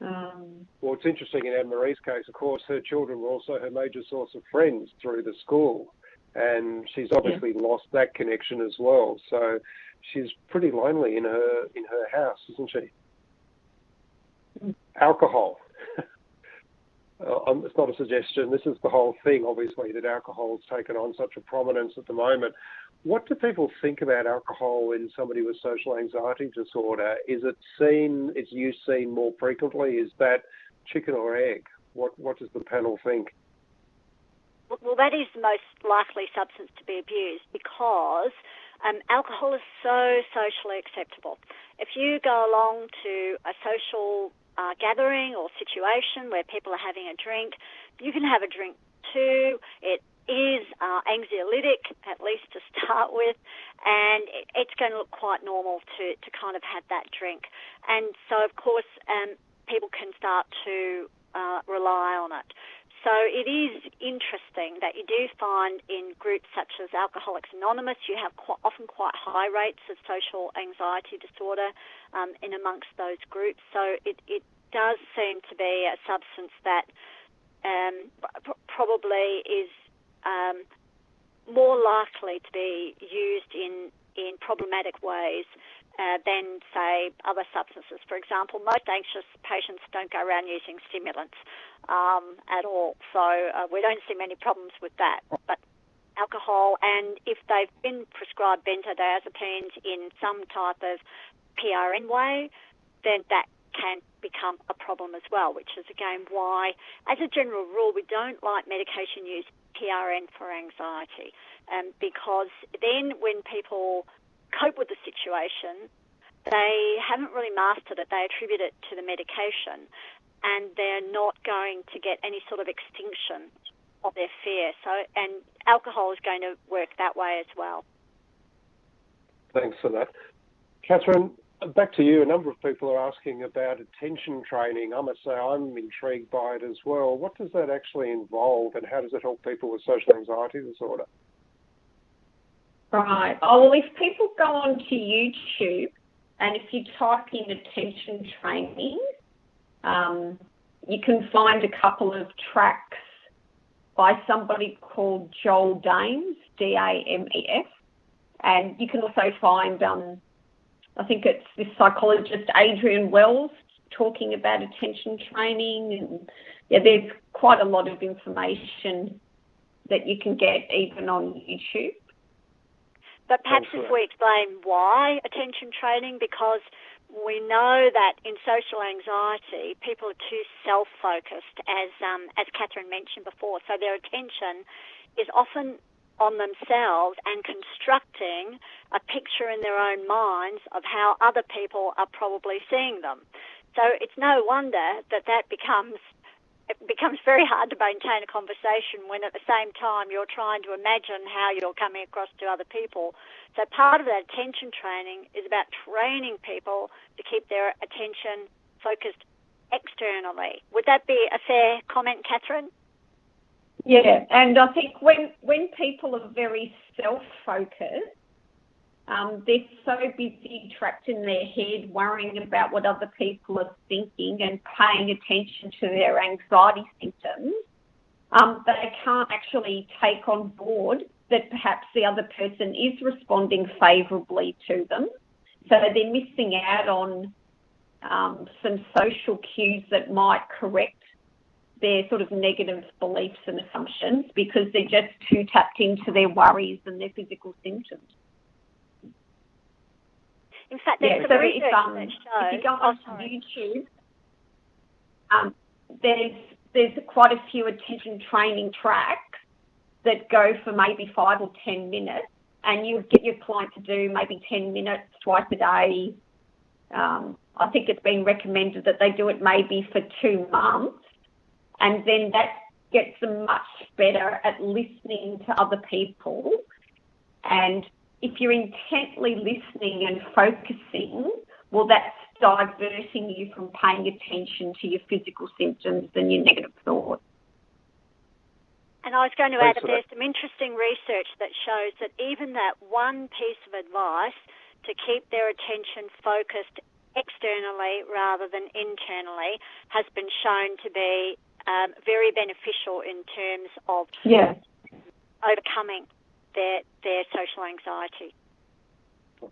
Um, well, it's interesting in Anne Marie's case, of course, her children were also her major source of friends through the school and she's obviously yeah. lost that connection as well. So she's pretty lonely in her in her house, isn't she? Mm. Alcohol. [LAUGHS] uh, um, it's not a suggestion. This is the whole thing, obviously, that alcohol's taken on such a prominence at the moment. what do people think about alcohol in somebody with social anxiety disorder? Is it seen, is use seen more frequently? Is that chicken or egg? What, what does the panel think? Well, that is the most likely substance to be abused because um, alcohol is so socially acceptable. If you go along to a social uh, gathering or situation where people are having a drink, you can have a drink too. It is uh, anxiolytic, at least to [LAUGHS] start with, and it's going to look quite normal to, to kind of have that drink. And so, of course, um, people can start to uh, rely on it. So it is interesting that you do find in groups such as Alcoholics Anonymous, you have quite, often quite high rates of social anxiety disorder um, in amongst those groups. So it, it does seem to be a substance that um, probably is um, more likely to be used in in problematic ways uh, than, say, other substances. For example, most anxious patients don't go around using stimulants um, at all, so uh, we don't see many problems with that. But alcohol, and if they've been prescribed benzodiazepines in some type of PRN way, then that can become a problem as well, which is again why, as a general rule, we don't like medication use PRN for anxiety, um, because then when people cope with the situation, they haven't really mastered it. They attribute it to the medication, and they're not going to get any sort of extinction of their fear. So, and alcohol is going to work that way as well. Thanks for that, Catherine. Back to you. A number of people are asking about attention training. I must say I'm intrigued by it as well. What does that actually involve, and how does it help people with social anxiety disorder? Right. Oh, well, if people go onto YouTube and if you type in attention training, um, you can find a couple of tracks by somebody called Joel Dames, D A M E S. And you can also find, um, I think it's this psychologist, Adrian Wells, talking about attention training. And yeah, there's quite a lot of information that you can get even on YouTube. But perhaps if we explain why attention training, because we know that in social anxiety, people are too self-focused, as um, as Catherine mentioned before. So their attention is often on themselves and constructing a picture in their own minds of how other people are probably seeing them. So it's no wonder that that becomes it becomes very hard to maintain a conversation when at the same time you're trying to imagine how you're coming across to other people. So part of that attention training is about training people to keep their attention focused externally. Would that be a fair comment, Catherine? Yeah, and I think when when people are very self-focused, um, they're so busy trapped in their head, worrying about what other people are thinking and paying attention to their anxiety symptoms, um, they can't actually take on board that perhaps the other person is responding favourably to them. So they're missing out on um, some social cues that might correct their sort of negative beliefs and assumptions because they're just too tapped into their worries and their physical symptoms. In fact, there's yeah, so research if, um, that shows. If you go on oh, YouTube, um, there's there's quite a few attention training tracks that go for maybe five or ten minutes, and you get your client to do maybe ten minutes twice a day. Um, I think it's been recommended that they do it maybe for two months, and then that gets them much better at listening to other people and if you're intently listening and focusing, well, that's diverting you from paying attention to your physical symptoms and your negative thoughts. And I was going to add that there's some interesting research that shows that even that one piece of advice to keep their attention focused externally rather than internally has been shown to be um, very beneficial in terms of yeah. overcoming their their social anxiety.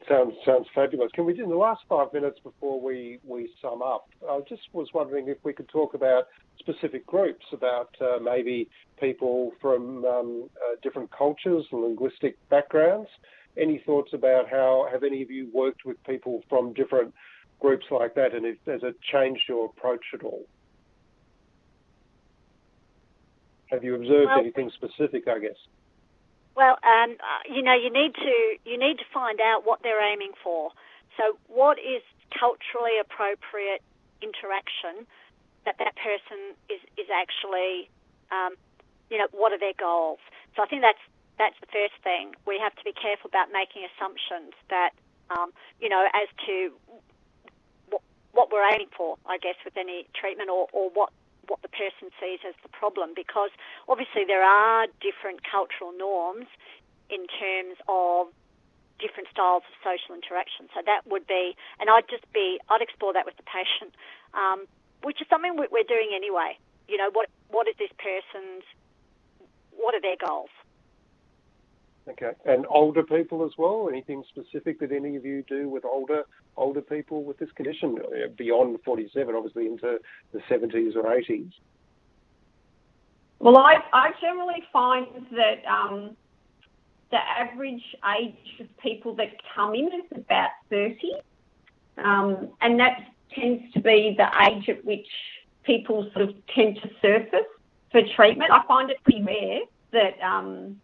Sounds sounds fabulous. Can we, in the last five minutes before we, we sum up, I just was wondering if we could talk about specific groups, about uh, maybe people from um, uh, different cultures and linguistic backgrounds. Any thoughts about how have any of you worked with people from different groups like that, and if, has it changed your approach at all? Have you observed Well- anything specific? I guess. Well, um, uh, you know, you need to you need to find out what they're aiming for. So, what is culturally appropriate interaction that that person is is actually, um, you know, what are their goals? So, I think that's that's the first thing. We have to be careful about making assumptions that, um, you know, as to what, what we're aiming for, I guess, with any treatment or, or what what the person sees as the problem because obviously there are different cultural norms in terms of different styles of social interaction. So that would be, and I'd just be, I'd explore that with the patient, um, which is something we- we're doing anyway. You know, what what is this person's, what are their goals? Okay. And older people as well? Anything specific that any of you do with older older people with this condition uh, beyond 47, obviously into the 70s or 80s? Well, I, I generally find that um, the average age of people that come in is about 30. Um, and that tends to be the age at which people sort of tend to surface for treatment. I find it pretty rare that um,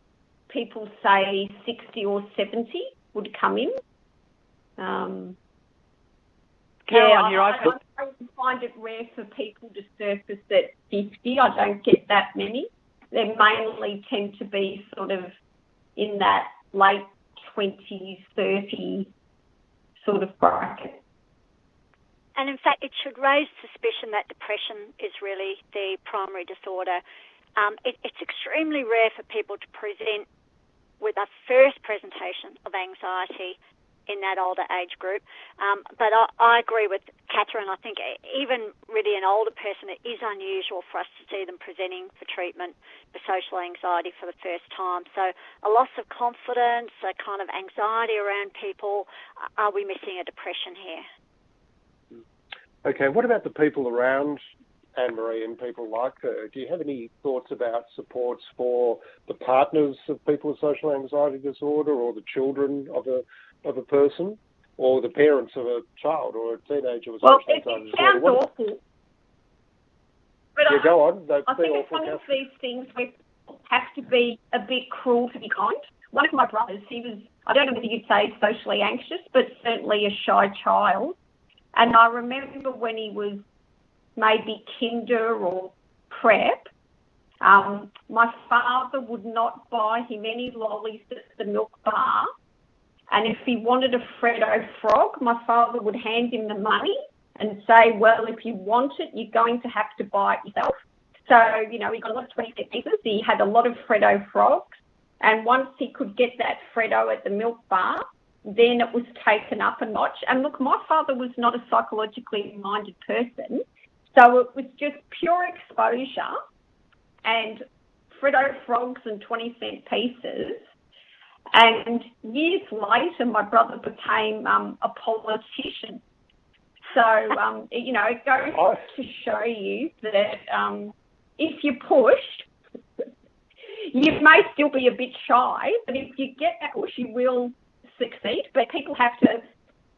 people say 60 or 70 would come in. Um, Caroline, yeah, I, I, I find it rare for people to surface at 50. I don't get that many. They mainly tend to be sort of in that late 20s, 30 sort of bracket. And in fact, it should raise suspicion that depression is really the primary disorder. Um, it, it's extremely rare for people to present with a first presentation of anxiety in that older age group. Um, but I, I agree with Catherine. I think even really an older person, it is unusual for us to see them presenting for treatment for social anxiety for the first time. So a loss of confidence, a kind of anxiety around people. Are we missing a depression here? Okay. What about the people around Anne Marie and people like her? Do you have any thoughts about supports for the partners of people with social anxiety disorder or the children of a of a person or the parents of a child or a teenager with Well, social it, anxiety it disorder? sounds What- awful. But yeah, I, go on. I think it's one of these things where people have to be a bit cruel to be kind. One of my brothers, he was, I don't know whether you'd say socially anxious, but certainly a shy child. And I remember when he was maybe kinder or prep, um, my father would not buy him any lollies at the milk bar. And if he wanted a Freddo frog, my father would hand him the money and say, well, if you want it, you're going to have to buy it yourself. So, you know, he got a lot of 20 cent pieces. He had a lot of Freddo frogs. And once he could get that Freddo at the milk bar, then it was taken up a notch. And look, my father was not a psychologically minded person. So it was just pure exposure and Freddo frogs and 20 cent pieces. And years later, my brother became um, a politician. So, um, you know, it goes Oh. to show you that um, if you're pushed, you may still be a bit shy, but if you get that push, you will succeed. But people have to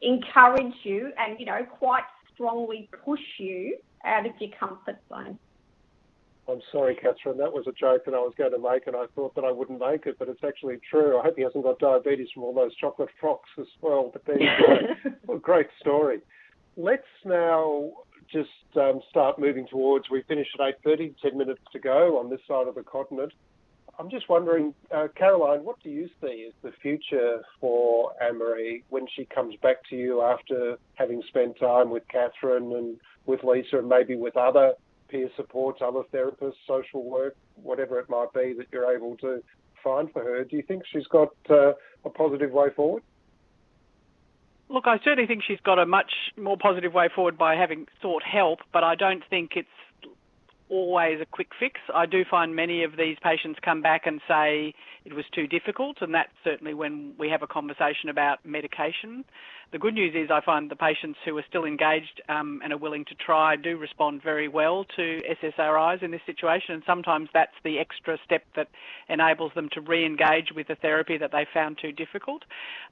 encourage you and, you know, quite strongly push you out of your comfort zone. I'm sorry, Catherine. That was a joke that I was going to make, and I thought that I wouldn't make it, but it's actually true. I hope he hasn't got diabetes from all those chocolate frocks as well. But there you go. [LAUGHS] Great story. Let's now just um, start moving towards. We finish at 8:30. Ten minutes to go on this side of the continent. I'm just wondering, uh, Caroline, what do you see as the future for Anne-Marie when she comes back to you after having spent time with Catherine and with Lisa and maybe with other peer supports, other therapists, social work, whatever it might be that you're able to find for her? Do you think she's got uh, a positive way forward? Look, I certainly think she's got a much more positive way forward by having sought help, but I don't think it's always a quick fix. I do find many of these patients come back and say it was too difficult, and that's certainly when we have a conversation about medication. The good news is I find the patients who are still engaged um, and are willing to try do respond very well to SSRIs in this situation, and sometimes that's the extra step that enables them to re-engage with the therapy that they found too difficult.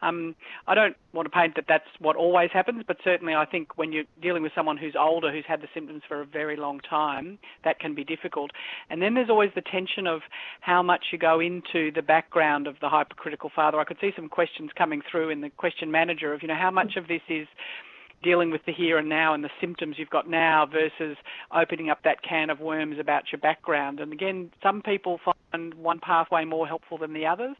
Um, I don't want to paint that that's what always happens, but certainly I think when you're dealing with someone who's older, who's had the symptoms for a very long time, that can be difficult. And then there's always the tension of how much you go into the background of the hypercritical father. I could see some questions coming through in the question manager of, you know, how much of this is dealing with the here and now and the symptoms you've got now versus opening up that can of worms about your background. And again, some people find one pathway more helpful than the others,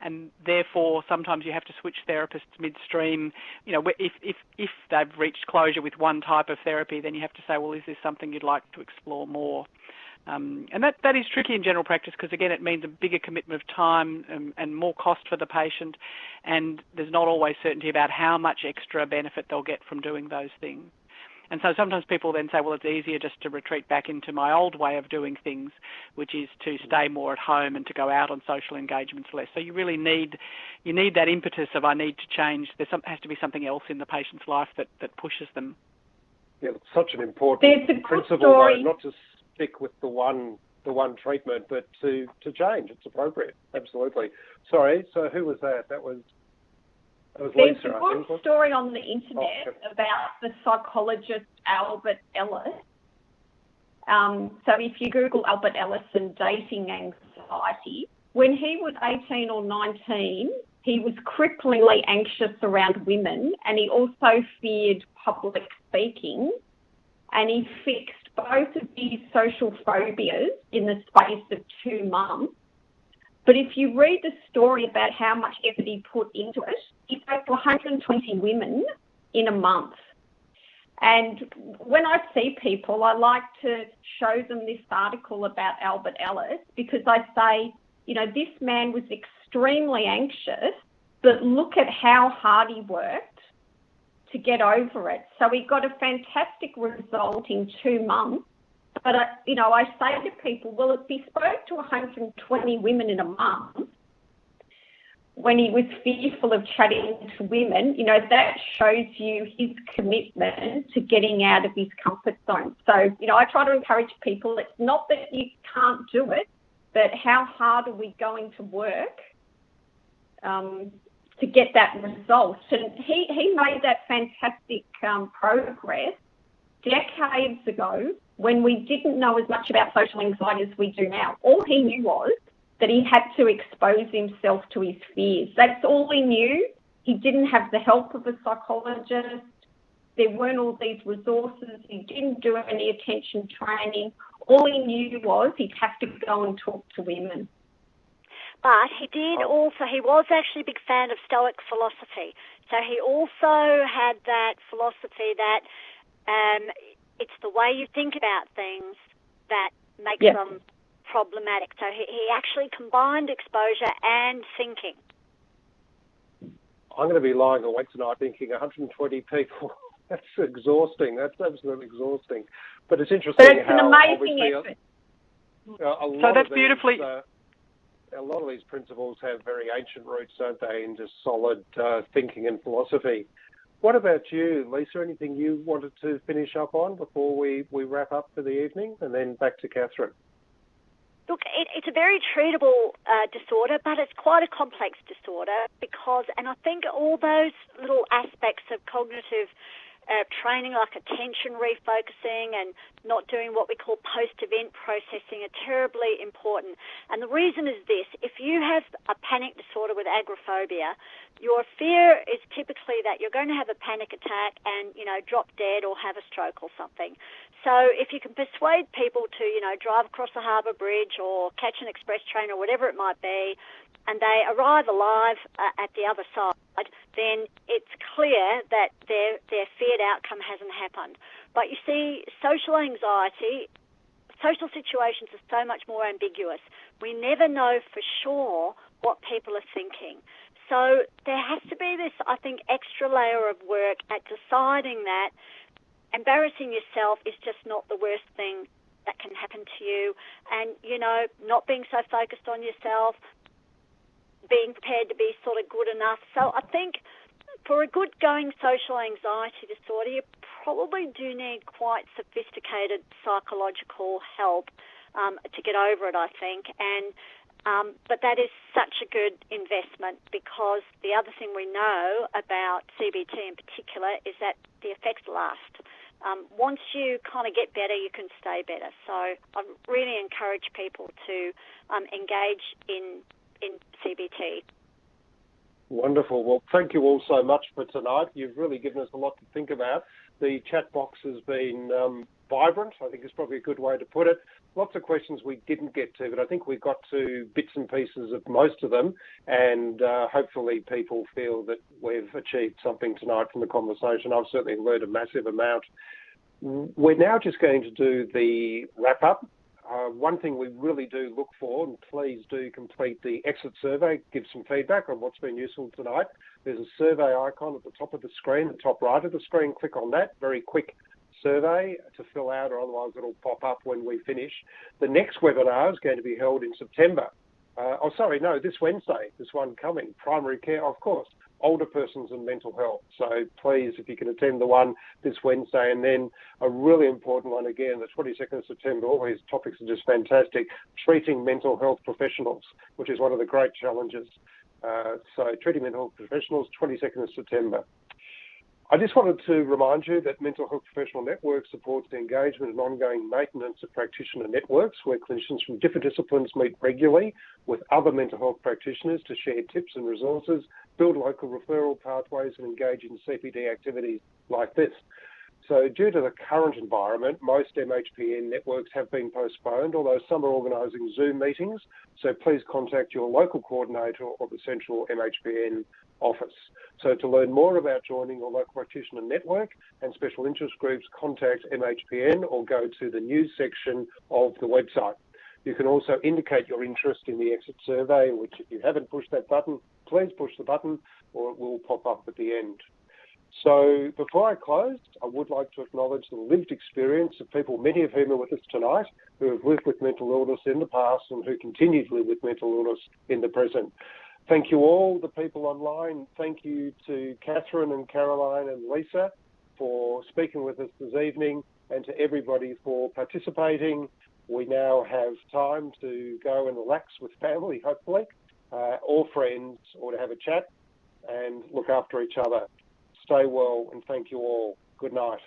and therefore sometimes you have to switch therapists midstream. You know, if if if they've reached closure with one type of therapy, then you have to say, well, is this something you'd like to explore more? Um, and that, that is tricky in general practice because, again, it means a bigger commitment of time and, and, more cost for the patient, and there's not always certainty about how much extra benefit they'll get from doing those things. And so sometimes people then say, well, it's easier just to retreat back into my old way of doing things, which is to stay more at home and to go out on social engagements less. So you really need you need that impetus of I need to change. There has to be something else in the patient's life that, that pushes them. Yeah, it's such an important principle, though, not just stick with the one the one treatment, but to to change. It's appropriate. Absolutely. Sorry. So who was that? That was. That was There's Lisa, a good story on the internet oh, about the psychologist Albert Ellis. Um, so if you Google Albert Ellis and dating anxiety, when he was 18 or 19, he was cripplingly anxious around women and he also feared public speaking and he fixed both of these social phobias in the space of two months. But if you read the story about how much effort he put into it, he spoke to 120 women in a month. And when I see people, I like to show them this article about Albert Ellis because I say, you know, this man was extremely anxious, but look at how hard he worked to get over it. So we got a fantastic result in two months. But, uh, you know, I say to people, well, if he spoke to 120 women in a month, when he was fearful of chatting to women, you know, that shows you his commitment to getting out of his comfort zone. So, you know, I try to encourage people, it's not that you can't do it, but how hard are we going to work um, to get that result. And he, he made that fantastic um, progress decades ago when we didn't know as much about social anxiety as we do now. All he knew was that he had to expose himself to his fears. That's all he knew. He didn't have the help of a psychologist. There weren't all these resources. He didn't do any attention training. All he knew was he'd have to go and talk to women. But he did oh. also, he was actually a big fan of Stoic philosophy. So he also had that philosophy that um, it's the way you think about things that makes yep. them problematic. So he, he actually combined exposure and thinking. I'm going to be lying awake tonight thinking 120 people. [LAUGHS] That's exhausting. That's absolutely exhausting. But it's interesting but it's how an amazing effort. A, a so that's beautifully. Uh, a lot of these principles have very ancient roots, don't they, in just solid uh, thinking and philosophy. What about you, Lisa? Anything you wanted to finish up on before we, we wrap up for the evening? And then back to Catherine. Look, it, it's a very treatable uh, disorder, but it's quite a complex disorder because, and I think all those little aspects of cognitive uh, training like attention refocusing and not doing what we call post event processing are terribly important. And the reason is this if you have a panic disorder with agoraphobia, your fear is typically that you're going to have a panic attack and, you know, drop dead or have a stroke or something. So if you can persuade people to, you know, drive across the harbour bridge or catch an express train or whatever it might be, and they arrive alive uh, at the other side, then it's clear that their their feared outcome hasn't happened. But you see, social anxiety, social situations are so much more ambiguous. We never know for sure what people are thinking. So there has to be this, I think, extra layer of work at deciding that embarrassing yourself is just not the worst thing that can happen to you, and you know, not being so focused on yourself, being prepared to be sort of good enough. So I think for a good going social anxiety disorder, you probably do need quite sophisticated psychological help um, to get over it, I think. And um, but that is such a good investment because the other thing we know about CBT in particular is that the effects last. Um, once you kind of get better, you can stay better. So I really encourage people to um, engage in in CBT. Wonderful. Well, thank you all so much for tonight. You've really given us a lot to think about. The chat box has been um, vibrant, I think is probably a good way to put it. Lots of questions we didn't get to, but I think we got to bits and pieces of most of them, and uh, hopefully people feel that we've achieved something tonight from the conversation. I've certainly learned a massive amount. We're now just going to do the wrap up uh, one thing we really do look for, and please do complete the exit survey, give some feedback on what's been useful tonight. There's a survey icon at the top of the screen, the top right of the screen. Click on that. Very quick survey to fill out, or otherwise it'll pop up when we finish. The next webinar is going to be held in September. Uh, oh, sorry, no, this Wednesday, this one coming. Primary care, of course older persons and mental health. So please, if you can attend the one this Wednesday, and then a really important one again, the 22nd of September. All these topics are just fantastic. Treating mental health professionals, which is one of the great challenges. Uh, so treating mental health professionals, 22nd of September. I just wanted to remind you that Mental Health Professional Network supports the engagement and ongoing maintenance of practitioner networks where clinicians from different disciplines meet regularly with other mental health practitioners to share tips and resources, build local referral pathways, and engage in CPD activities like this. So, due to the current environment, most MHPN networks have been postponed, although some are organising Zoom meetings. So, please contact your local coordinator or the central MHPN office. So to learn more about joining your local practitioner network and special interest groups, contact MHPN or go to the news section of the website. You can also indicate your interest in the exit survey, which if you haven't pushed that button, please push the button or it will pop up at the end. So before I close, I would like to acknowledge the lived experience of people, many of whom are with us tonight, who have lived with mental illness in the past and who continue to live with mental illness in the present. Thank you all, the people online. Thank you to Catherine and Caroline and Lisa for speaking with us this evening and to everybody for participating. We now have time to go and relax with family, hopefully, uh, or friends, or to have a chat and look after each other. Stay well and thank you all. Good night.